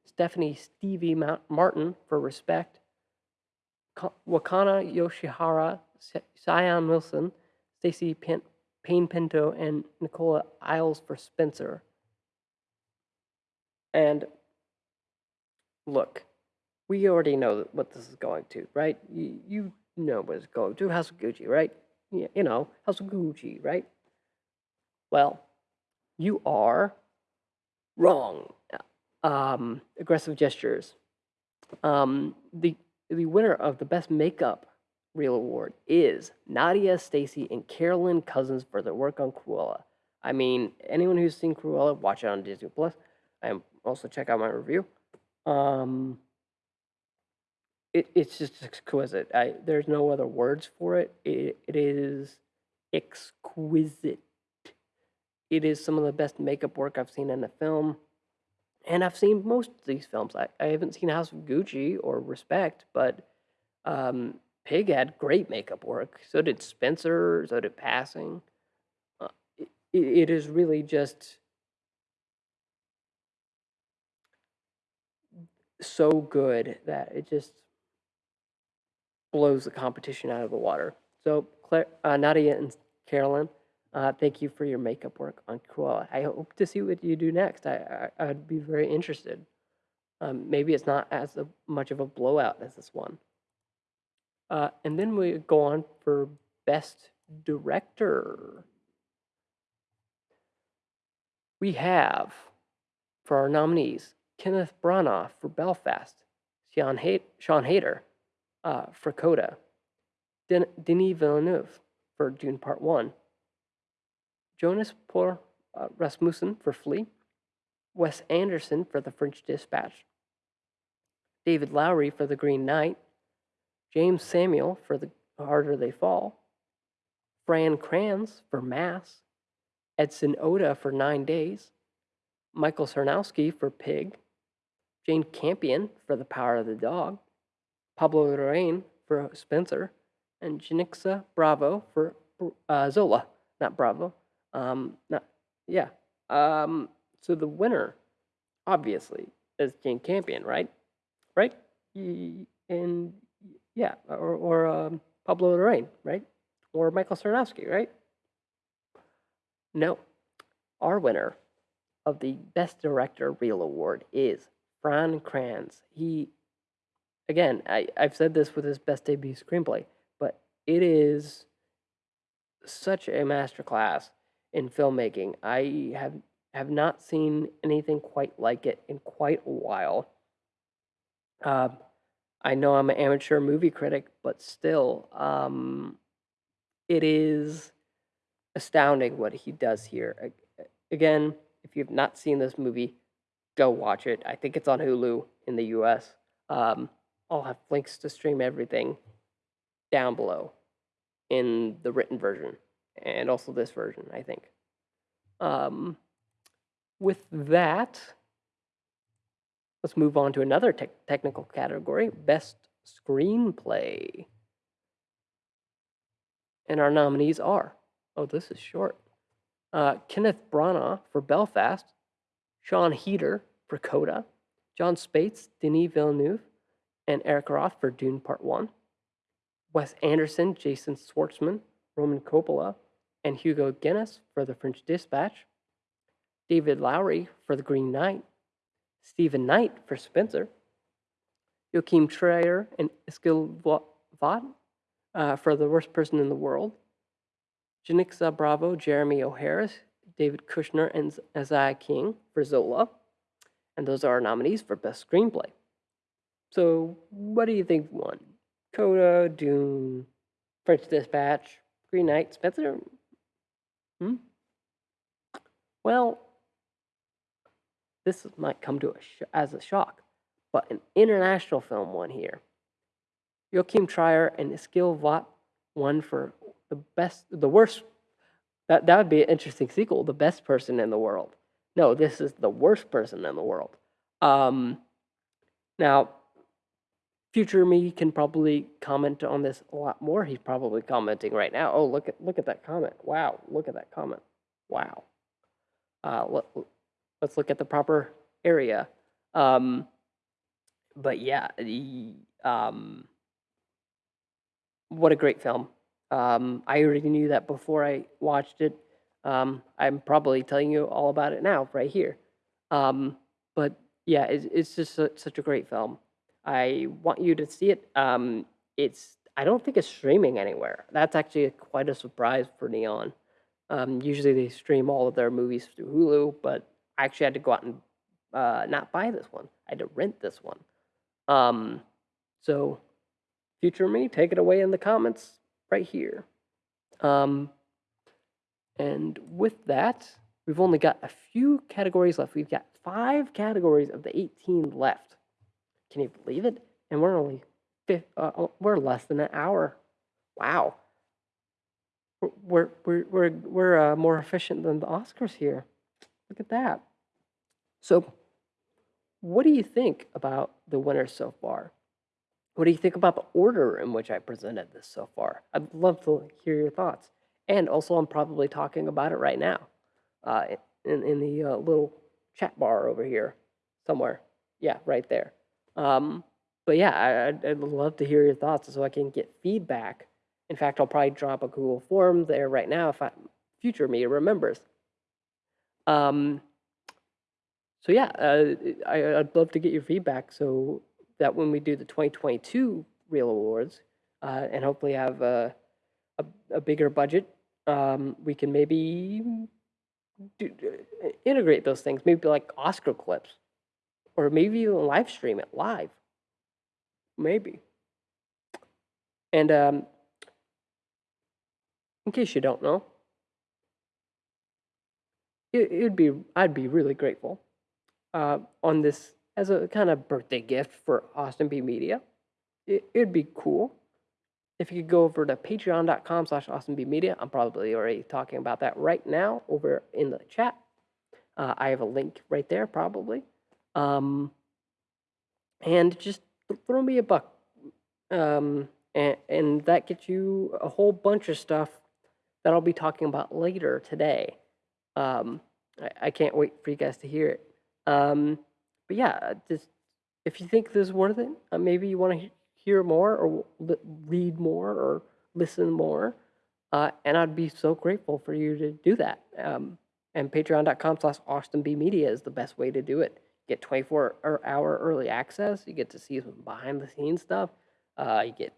Stephanie Stevie Martin for Respect, Wakana Yoshihara, Sion Wilson, Stacy Payne Pinto, and Nicola Isles for Spencer. And look, we already know what this is going to, right? You, you know what it's going to. House of Gucci, right? You know, House of Gucci, right? Well, you are wrong. Um, aggressive gestures. Um, the the winner of the best makeup reel award is Nadia Stacey and Carolyn Cousins for their work on Cruella. I mean, anyone who's seen Cruella, watch it on Disney Plus. And also check out my review. Um, it, it's just exquisite. I, there's no other words for it. it. It is exquisite. It is some of the best makeup work I've seen in a film. And I've seen most of these films. I, I haven't seen House of Gucci or Respect, but um, Pig had great makeup work. So did Spencer. So did Passing. Uh, it, it is really just so good that it just blows the competition out of the water. So, Claire, uh, Nadia and Carolyn, uh, thank you for your makeup work on Cruella. I hope to see what you do next. I, I would be very interested. Um, maybe it's not as a, much of a blowout as this one. Uh, and then we go on for best director. We have for our nominees Kenneth Branagh for Belfast, Sean, Hay- Sean Hayter uh, for Coda, Den- Denis Villeneuve for Dune Part 1, Jonas Por uh, Rasmussen for Flee, Wes Anderson for The French Dispatch, David Lowery for The Green Knight, Jeymes Samuel for The Harder They Fall, Fran Kranz for Mass, Edson Oda for Nine Days, Michael Sarnoski for Pig, Jane Campion for The Power of the Dog, Pablo Larraín for Spencer, and Janicza Bravo for uh, Zola, not Bravo. Um, not yeah. Um, so the winner, obviously, is Jane Campion, right? Right? And yeah, or, or um, Pablo Larraín, right? Or Michael Sarnoski, right? No, our winner of the Best Director Real Award is Fran Kranz. He, again, I, I've said this with his best debut screenplay, but it is such a masterclass in filmmaking. I have have not seen anything quite like it in quite a while. Uh, I know I'm an amateur movie critic, but still, um, it is astounding what he does here. Again, if you've not seen this movie, go watch it. I think it's on Hulu in the US. Um, I'll have links to stream everything down below in the written version and also this version, I think. Um, with that, let's move on to another tech technical category Best Screenplay. And our nominees are oh, this is short uh, Kenneth Branagh for Belfast, Sean Heater for Coda, Jon Spaihts, Denis Villeneuve, and Eric Roth for Dune Part 1, Wes Anderson, Jason Schwartzman, Roman Coppola, and Hugo Guinness for The French Dispatch, David Lowery for The Green Knight, Stephen Knight for Spencer, Joachim Trier and Eskil Vogt uh, for The Worst Person in the World, Janicza Bravo, Jeremy O. Harris, David Kushner, and Isaiah King for Zola. And those are our nominees for Best Screenplay. So, what do you think won? Coda, Dune, French Dispatch, Green Knight, Spencer? Hmm? Well, this might come to a as a shock, but an international film won here. Joachim Trier and Eskil Vogt won for the best, the worst. That that would be an interesting sequel. The best person in the world. No, this is the worst person in the world. Um, now, future me can probably comment on this a lot more. He's probably commenting right now. Oh, look at look at that comment. Wow, look at that comment. Wow. Uh, let, let's look at the proper area. Um, but yeah, um, what a great film. Um, I already knew that before I watched it. Um, I'm probably telling you all about it now, right here. Um, but yeah, it's, it's just a, such a great film. I want you to see it. Um, it's I don't think it's streaming anywhere. That's actually quite a surprise for Neon. Um, usually they stream all of their movies through Hulu, but I actually had to go out and uh, not buy this one. I had to rent this one. Um, so, future me, take it away in the comments right here. Um, and with that, we've only got a few categories left. We've got five categories of the 18 left. Can you believe it? And we're only uh, uh, we're less than an hour. Wow. We're we're we're we're uh, more efficient than the Oscars here. Look at that. So, what do you think about the winners so far? What do you think about the order in which I presented this so far? I'd love to hear your thoughts. And also, I'm probably talking about it right now uh, in, in the uh, little chat bar over here somewhere. Yeah, right there. Um, but yeah, I, I'd, I'd love to hear your thoughts so I can get feedback. In fact, I'll probably drop a Google form there right now if I, future me remembers. Um, so yeah, uh, I, I'd love to get your feedback. So that when we do the 2022 Real Awards uh, and hopefully have a, a, a bigger budget, um, we can maybe do, integrate those things, maybe like Oscar clips, or maybe even live stream it live. Maybe. And um, in case you don't know, it, it'd be I'd be really grateful uh, on this as a kind of birthday gift for Austin B Media. It, it'd be cool if you could go over to patreon.com slash Media. I'm probably already talking about that right now over in the chat. Uh, I have a link right there, probably. Um, and just throw me a buck. Um, and, and that gets you a whole bunch of stuff that I'll be talking about later today. Um, I, I, can't wait for you guys to hear it. Um, but yeah, just if you think this is worth it, uh, maybe you want to hear more or read more or listen more, uh, and I'd be so grateful for you to do that. Um, and patreon.com slash austinbmedia is the best way to do it. Get 24 hour early access. You get to see some behind the scenes stuff. Uh, you get,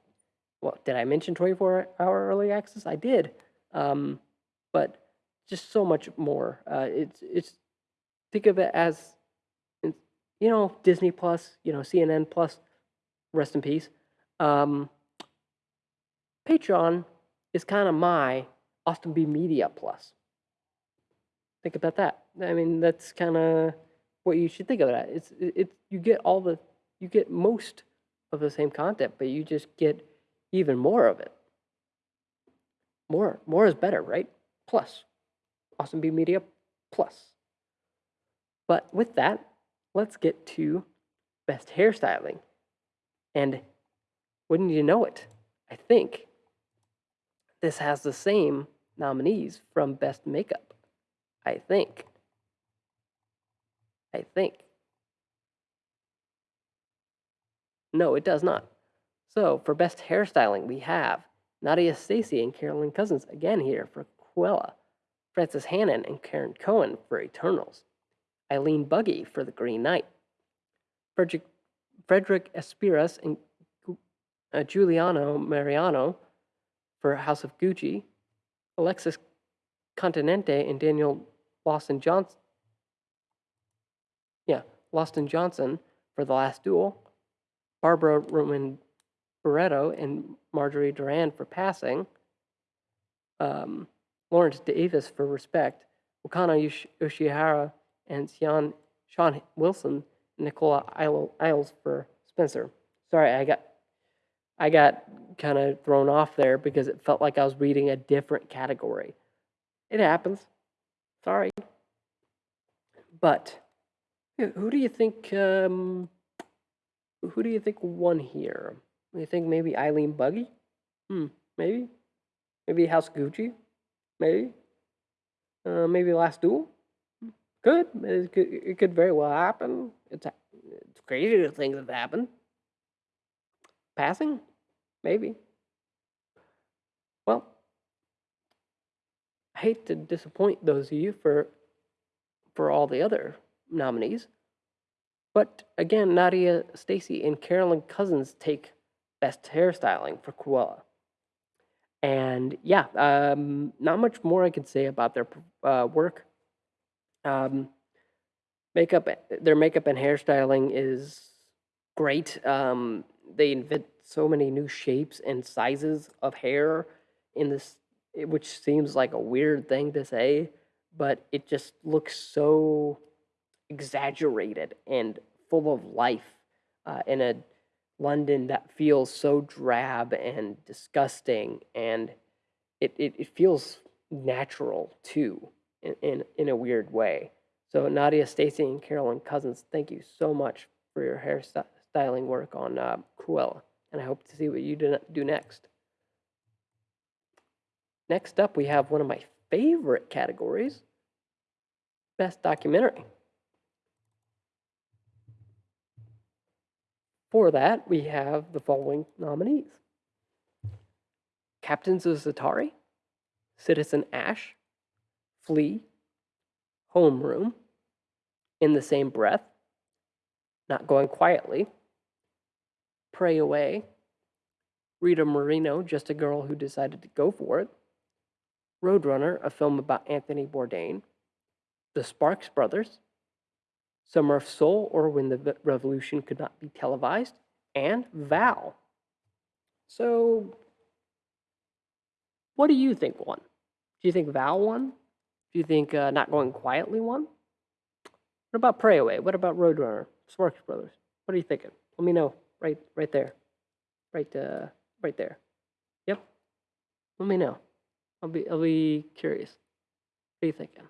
well, did I mention 24 hour early access? I did. Um, but just so much more. Uh, it's, it's, think of it as you know, Disney Plus, you know, CNN Plus, rest in peace. Um, Patreon is kind of my Austin B Media Plus. Think about that. I mean, that's kind of what you should think of that. It's it's you get all the you get most of the same content, but you just get even more of it. More more is better, right? Plus, Awesome B Media Plus. But with that, let's get to best hairstyling. And wouldn't you know it? I think this has the same nominees from best makeup. I think. I think. No, it does not. So for best hairstyling, we have Nadia Stacey and Carolyn Cousins again here for Cruella, Frances Hannon and Karen Cohen for Eternals, Eileen Buggy for The Green Knight, Frederick, Frederick Espiras and uh, Giuliano Mariano for House of Gucci, Alexis Continente and Daniel Lawson Johnson. Lawson Johnson for The Last Duel, Barbara Roman Barreto and Marjorie Duran for Passing, um, Lawrence Davis for Respect, Wakana Yosh- Yoshihara and Sean, Sean Wilson Nicola Isles for Spencer. Sorry, I got I got kind of thrown off there because it felt like I was reading a different category. It happens. Sorry. But who do you think um, who do you think won here? You think maybe Eileen Buggy? Hmm, maybe. Maybe House Gucci? Maybe. Uh, maybe Last Duel? Could. It could, it could very well happen. It's, it's crazy to think that happened. Passing? Maybe. Well, I hate to disappoint those of you for for all the other nominees. But again, Nadia Stacey and Carolyn Cousins take best hairstyling for Cruella. And yeah, um, not much more I can say about their uh, work. Um, makeup, their makeup and hairstyling is great. Um, they invent so many new shapes and sizes of hair in this, which seems like a weird thing to say, but it just looks so exaggerated and full of life uh, in a London that feels so drab and disgusting, and it, it, it feels natural too in, in, in a weird way. So Nadia, Stacey, and Carolyn Cousins, thank you so much for your hairstyling work on uh, Cruella, and I hope to see what you do next. Next up, we have one of my favorite categories, Best Documentary. For that, we have the following nominees. Captains of Za'atari, Citizen Ashe, Flee, Homeroom, In the Same Breath, Not Going Quietly, Pray Away, Rita Moreno, Just a Girl Who Decided to Go For It, Roadrunner, a film about Anthony Bourdain, The Sparks Brothers, Summer of Soul, or When the Revolution Could Not Be Televised, and Val. So, what do you think won? Do you think Val won? Do you think uh, Not Going Quietly won? What about Pray Away? What about Roadrunner? Sparks Brothers? What are you thinking? Let me know right right there. Right uh right there. Yep. Let me know. I'll be I'll be curious. What are you thinking?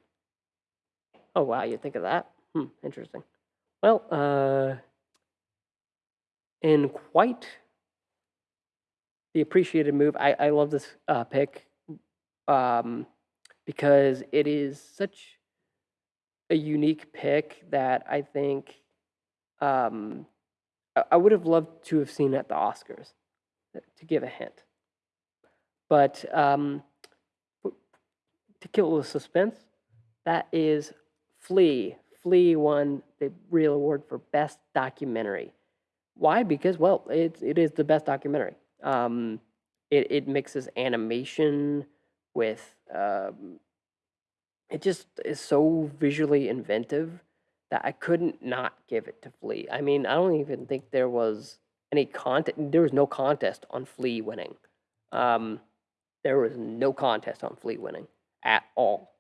Oh wow, you think of that? Hmm, interesting. Well, uh in quite the appreciated move, I, I love this uh, pick um, because it is such a unique pick that I think um, I, I would have loved to have seen at the Oscars, to give a hint. But um, to kill the suspense, that is Flee. Flee won the real award for best documentary. Why? Because well, it's it is the best documentary. Um, it it mixes animation with um, it just is so visually inventive that I couldn't not give it to Flee. I mean, I don't even think there was any contest. There was no contest on Flee winning. Um, there was no contest on Flee winning at all.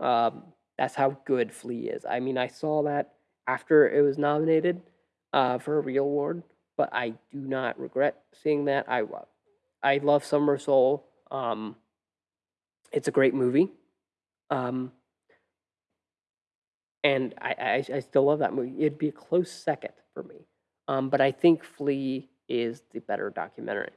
Um, That's how good Flee is. I mean, I saw that after it was nominated uh, for a real award, but I do not regret seeing that. I wa- I love Summer Soul. Um, it's a great movie. Um, and I, I, I still love that movie. It'd be a close second for me. Um, but I think Flee is the better documentary.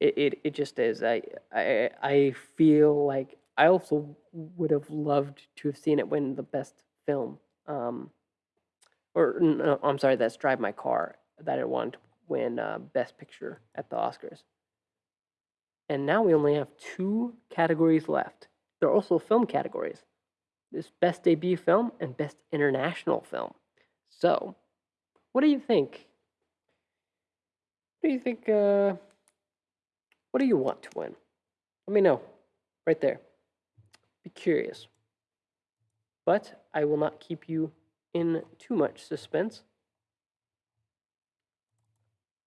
It, it, it just is. I, I, I feel like I also would have loved to have seen it win the best film. Um, or, no, I'm sorry, that's Drive My Car, that it wanted to win uh, Best Picture at the Oscars. And now we only have two categories left. There are also film categories. This best debut film and best international film. So, what do you think? What do you think? Uh, what do you want to win? Let me know right there. Curious. But I will not keep you in too much suspense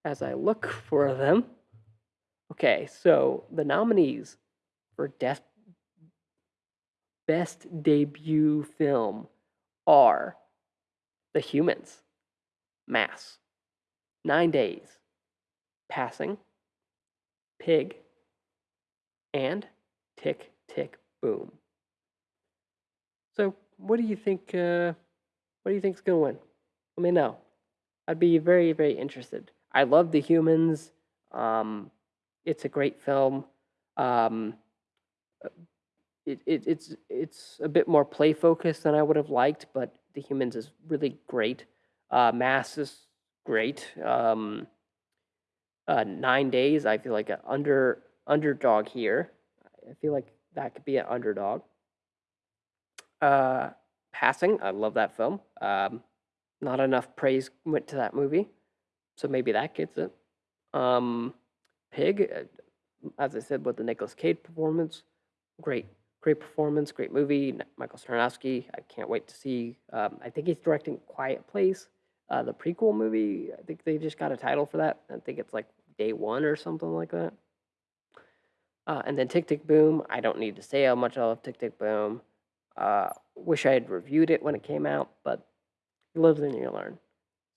as I look for them. Okay, so the nominees for Death Best Debut Film are The Humans, Mass, Nine Days, Passing, Pig, and Tick Tick Boom. What do you think? Uh, what do you think's gonna win? Let me know. I'd be very, very interested. I love The Humans. Um, it's a great film. Um, it, it, it's it's a bit more play focused than I would have liked, but The Humans is really great. Uh, Mass is great. Um, uh, Nine Days, I feel like an under underdog here. I feel like that could be an underdog. Uh, Passing, I love that film. Um, not enough praise went to that movie, so maybe that gets it. Um, Pig, uh, as I said, with the Nicolas Cage performance, great, great performance, great movie. Michael Sarnoski, I can't wait to see. Um, I think he's directing Quiet Place, uh, the prequel movie. I think they just got a title for that. I think it's like Day One or something like that. Uh, and then Tick Tick Boom. I don't need to say how much I love Tick Tick Boom. Uh, wish I had reviewed it when it came out, but you live and you learn.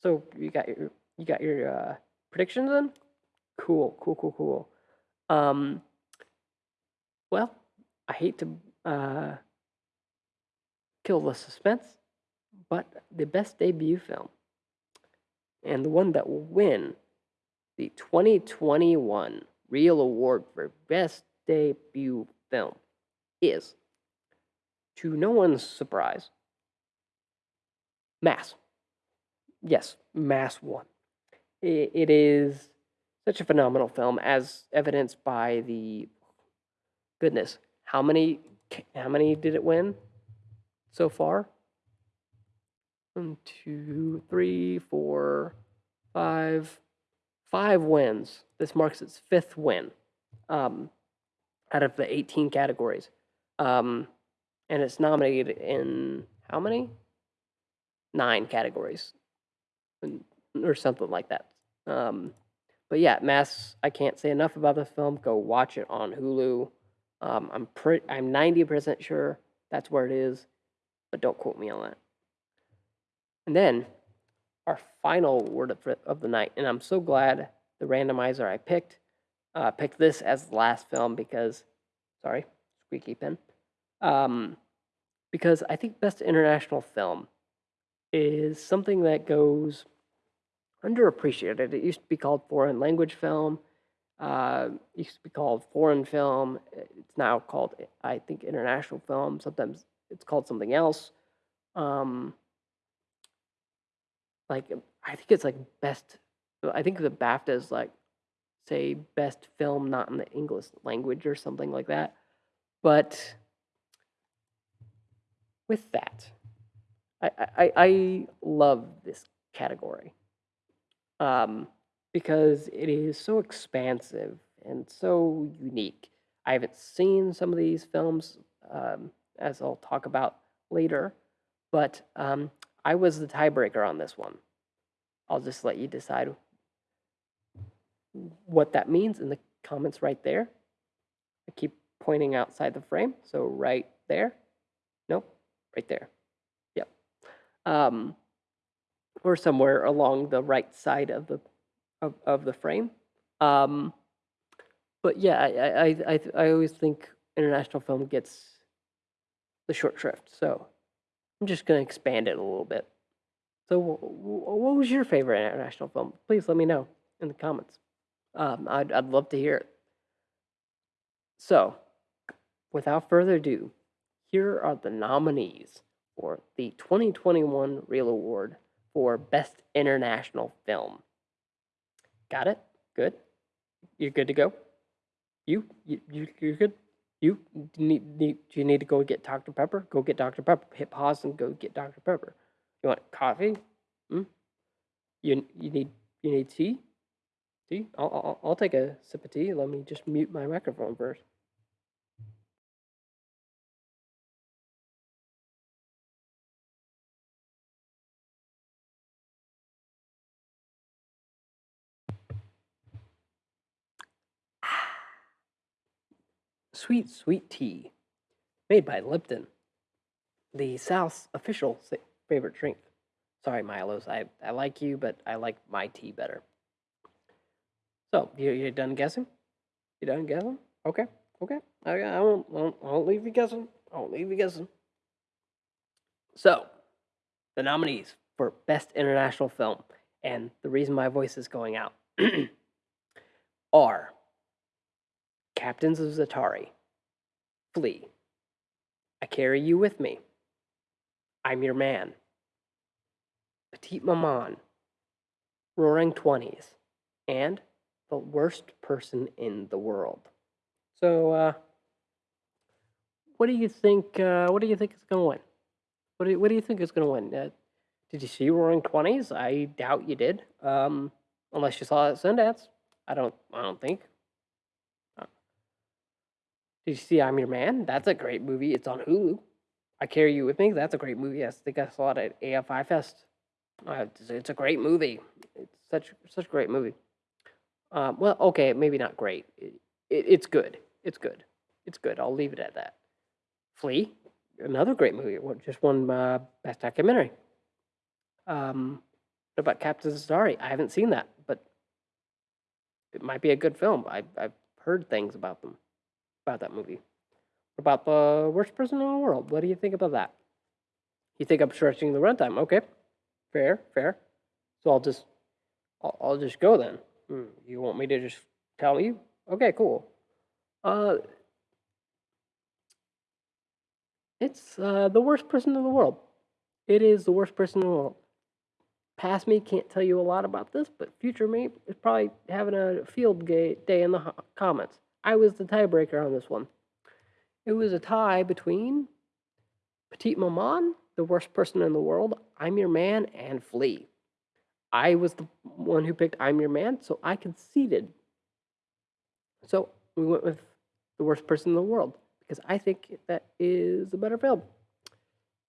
So you got your you got your uh, predictions in. Cool, cool, cool, cool. Um, well, I hate to uh, kill the suspense, but the best debut film and the one that will win the 2021 Real Award for Best Debut Film is, to no one's surprise, Mass. Yes, Mass won. It is such a phenomenal film, as evidenced by the goodness. How many? How many did it win so far? One, two, three, four, five, five wins. This marks its fifth win um, out of the 18 categories. Um, and it's nominated in how many? Nine categories, or something like that. Um, but yeah, Mass. I can't say enough about this film. Go watch it on Hulu. Um, I'm pretty. I'm 90% sure that's where it is, but don't quote me on that. And then our final word of, of the night, and I'm so glad the randomizer I picked uh, picked this as the last film because, sorry, squeaky pen, um, because I think best international film is something that goes underappreciated. It used to be called foreign language film. Uh, used to be called foreign film. It's now called, I think, international film. Sometimes it's called something else. Um, like I think it's like best. I think the BAFTA is like say best film not in the English language or something like that. But with that, I I, I love this category um, because it is so expansive and so unique. I haven't seen some of these films, um, as I'll talk about later, but um, I was the tiebreaker on this one. I'll just let you decide what that means in the comments right there. I keep pointing outside the frame, so right there. Right there. Yep. Um, or somewhere along the right side of the of, of the frame. Um, but yeah, I, I, I, I always think international film gets the short shrift. So I'm just going to expand it a little bit. So, wh- wh- what was your favorite international film? Please let me know in the comments. Um, I'd, I'd love to hear it. So, without further ado, here are the nominees for the 2021 Real Award for Best International Film. Got it? Good? You're good to go? You? You, you you're good? You need, need do you need to go get Dr. Pepper? Go get Dr. Pepper. Hit pause and go get Dr. Pepper. You want coffee? Hmm? You you need you need tea? Tea? I'll, I'll I'll take a sip of tea. Let me just mute my microphone first. Sweet sweet tea, made by Lipton, the South's official favorite drink. Sorry, Milos. I, I like you, but I like my tea better. So, you, you done guessing? You done guessing? Okay, okay. I, I, won't, I, won't, I won't leave you guessing. I won't leave you guessing. So, the nominees for Best International Film, and the reason my voice is going out, are Captains of Za'atari, Flee, I Carry You With Me, I'm Your Man, Petite Maman, Roaring Twenties, and The Worst Person in the World. So, uh, what do you think? Uh, what do you think is going to win? What do you, What do you think is going to win? Uh, did you see Roaring Twenties? I doubt you did, um, unless you saw it at Sundance. I don't. I don't think. Did you see I'm Your Man? That's a great movie. It's on Hulu. I Carry You With Me. That's a great movie. I think I saw it at AFI Fest. Uh, it's, a great movie. It's such such a great movie. Um, well, okay, maybe not great. It, it, it's good. It's good. It's good. I'll leave it at that. Flee, another great movie. Just won uh, best documentary. Um, what about Captain Za'atari? I haven't seen that, but it might be a good film. I, I've heard things about them, about that movie. What about the worst person in the world? What do you think about that? You think I'm stretching the runtime? Okay, fair, fair. So I'll just, I'll, I'll just go then. Hmm, You want me to just tell you? Okay, cool. Uh, it's uh, the worst person in the world. It is the worst person in the world. Past me can't tell you a lot about this, but future me is probably having a field day in the comments. I was the tiebreaker on this one. It was a tie between Petite Maman, the worst person in the world, I'm Your Man, and Flee. I was the one who picked I'm Your Man, so I conceded. So we went with the worst person in the world because I think that is a better film.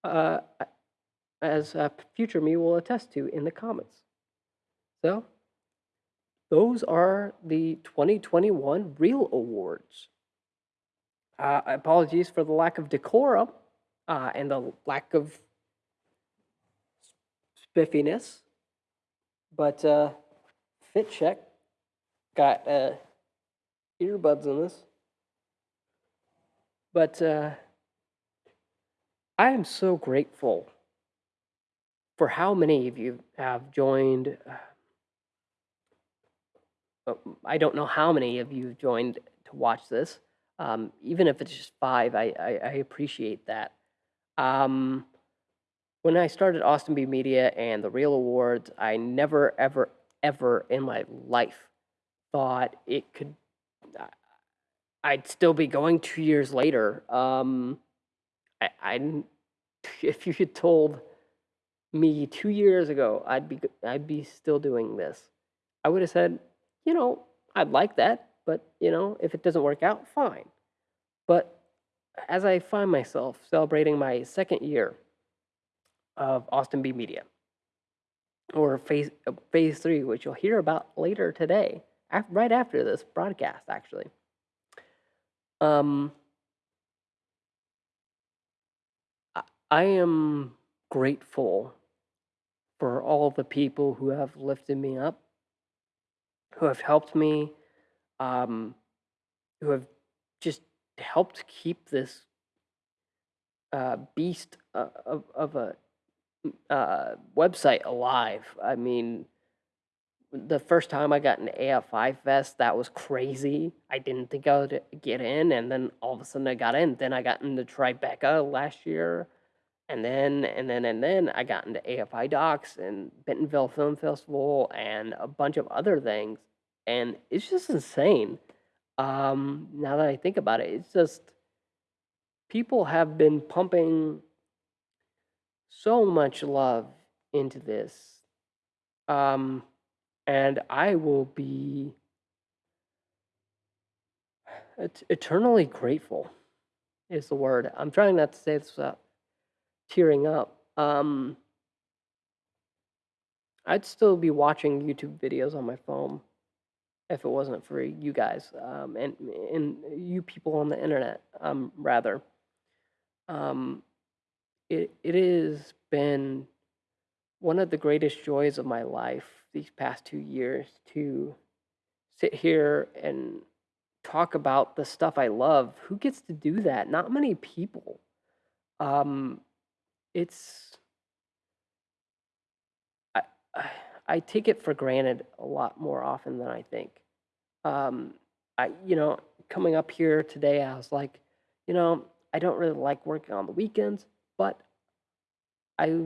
Uh, as future me will attest to in the comments. So, those are the 2021 Real Awards. Uh, apologies for the lack of decorum uh, and the lack of spiffiness, but uh, Fit Check got uh, earbuds in this. But uh, I am so grateful for how many of you have joined. I don't know how many of you joined to watch this. Um, even if it's just five, I, I, I appreciate that. Um, when I started Austin B Media and the Real Awards, I never, ever, ever in my life thought it could. I'd still be going two years later. Um, I, I, if you had told me two years ago, I'd be, I'd be still doing this. I would have said, you know, I'd like that, but you know, if it doesn't work out, fine. But as I find myself celebrating my second year of Austin B Media, or phase uh, phase three, which you'll hear about later today, right after this broadcast, actually. Um, I am grateful for all the people who have lifted me up, who have helped me, um, who have just helped keep this uh, beast uh, of, of a uh, website alive. I mean, the first time I got an AFI Fest, that was crazy. I didn't think I would get in, and then all of a sudden I got in. Then I got into Tribeca last year, and then and then and then I got into AFI Docs and Bentonville Film Festival and a bunch of other things, and it's just insane. Um, now that I think about it, it's just people have been pumping so much love into this. Um, and I will be et- eternally grateful is the word. I'm trying not to say this without tearing up. Um, I'd still be watching YouTube videos on my phone if it wasn't for you guys um, and and you people on the internet, um, rather. Um, it it has been one of the greatest joys of my life these past two years to sit here and talk about the stuff I love. Who gets to do that? Not many people. Um, it's I, I I take it for granted a lot more often than I think. Um, I you know coming up here today, I was like, you know, I don't really like working on the weekends, but I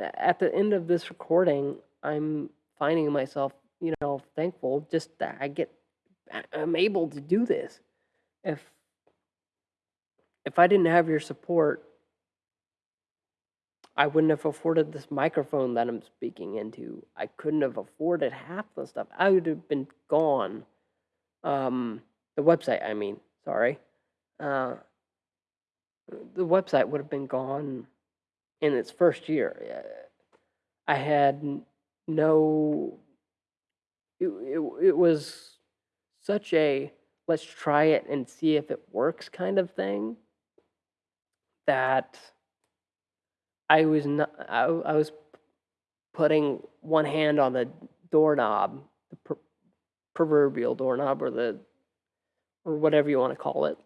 at the end of this recording, I'm finding myself, you know, thankful just that I get I'm able to do this. If if I didn't have your support, I wouldn't have afforded this microphone that I'm speaking into. I couldn't have afforded half the stuff. I would have been gone. Um, the website, I mean, sorry. Uh, the website would have been gone in its first year. I had no. It, it, it was such a let's try it and see if it works kind of thing that I was not. I, I was putting one hand on the doorknob, the pr- proverbial doorknob, or the or whatever you want to call it,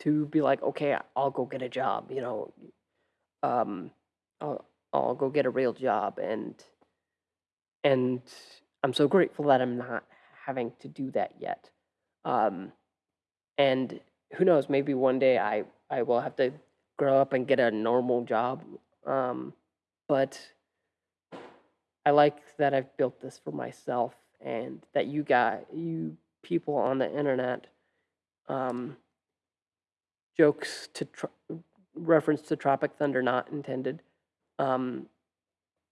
to be like, okay, I'll go get a job. You know, um, I'll I'll go get a real job, and and I'm so grateful that I'm not having to do that yet. Um, and who knows, maybe one day I I will have to grow up and get a normal job. Um, but I like that I've built this for myself, and that you got you people on the internet um, jokes to reference to Tropic Thunder not intended um,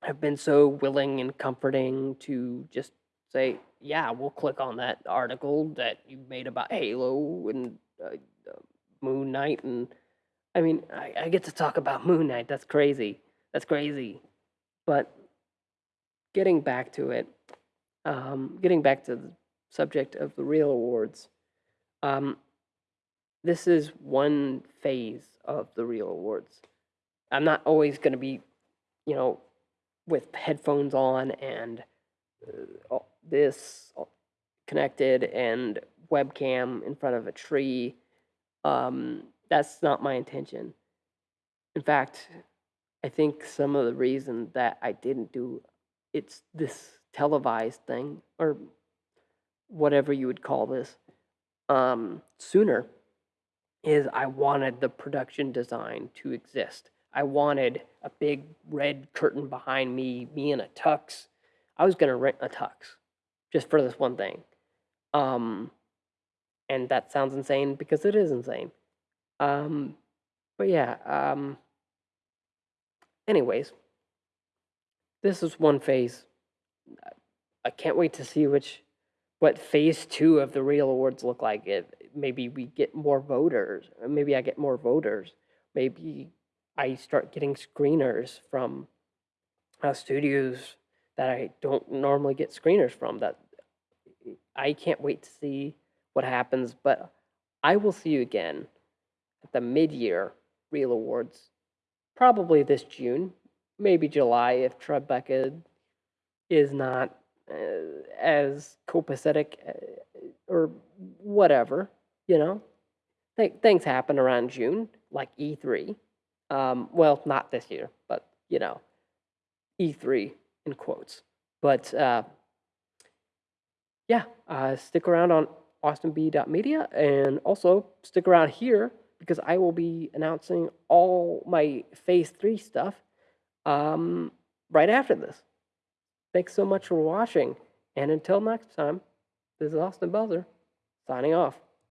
have been so willing and comforting to just say, yeah, we'll click on that article that you made about Halo and uh, uh, Moon Knight. And I mean, I, I get to talk about Moon Knight. That's crazy. That's crazy. But getting back to it, um, getting back to the subject of the real awards, um, this is one phase of the real awards. I'm not always going to be, you know, with headphones on and uh, this connected and webcam in front of a tree. Um, that's not my intention. In fact, I think some of the reason that I didn't do it's this televised thing or whatever you would call this um, sooner is I wanted the production design to exist. I wanted a big red curtain behind me, me in a tux. I was gonna rent a tux just for this one thing. Um, and that sounds insane because it is insane. Um, but yeah, um, anyways, this is one phase. I can't wait to see which what phase two of the real awards look like. If maybe we get more voters, maybe I get more voters. Maybe I start getting screeners from uh, studios that I don't normally get screeners from. That I can't wait to see what happens. But I will see you again at the mid-year real awards probably this June, maybe July if Tribeca is not uh, as copacetic uh, or whatever, you know. Th- things happen around June, like E3. Um, well, not this year, but you know, E3 in quotes. But uh, yeah, uh, stick around on austinb.media and also stick around here because I will be announcing all my phase three stuff um, right after this. Thanks so much for watching. And until next time, this is Austin Belzer signing off.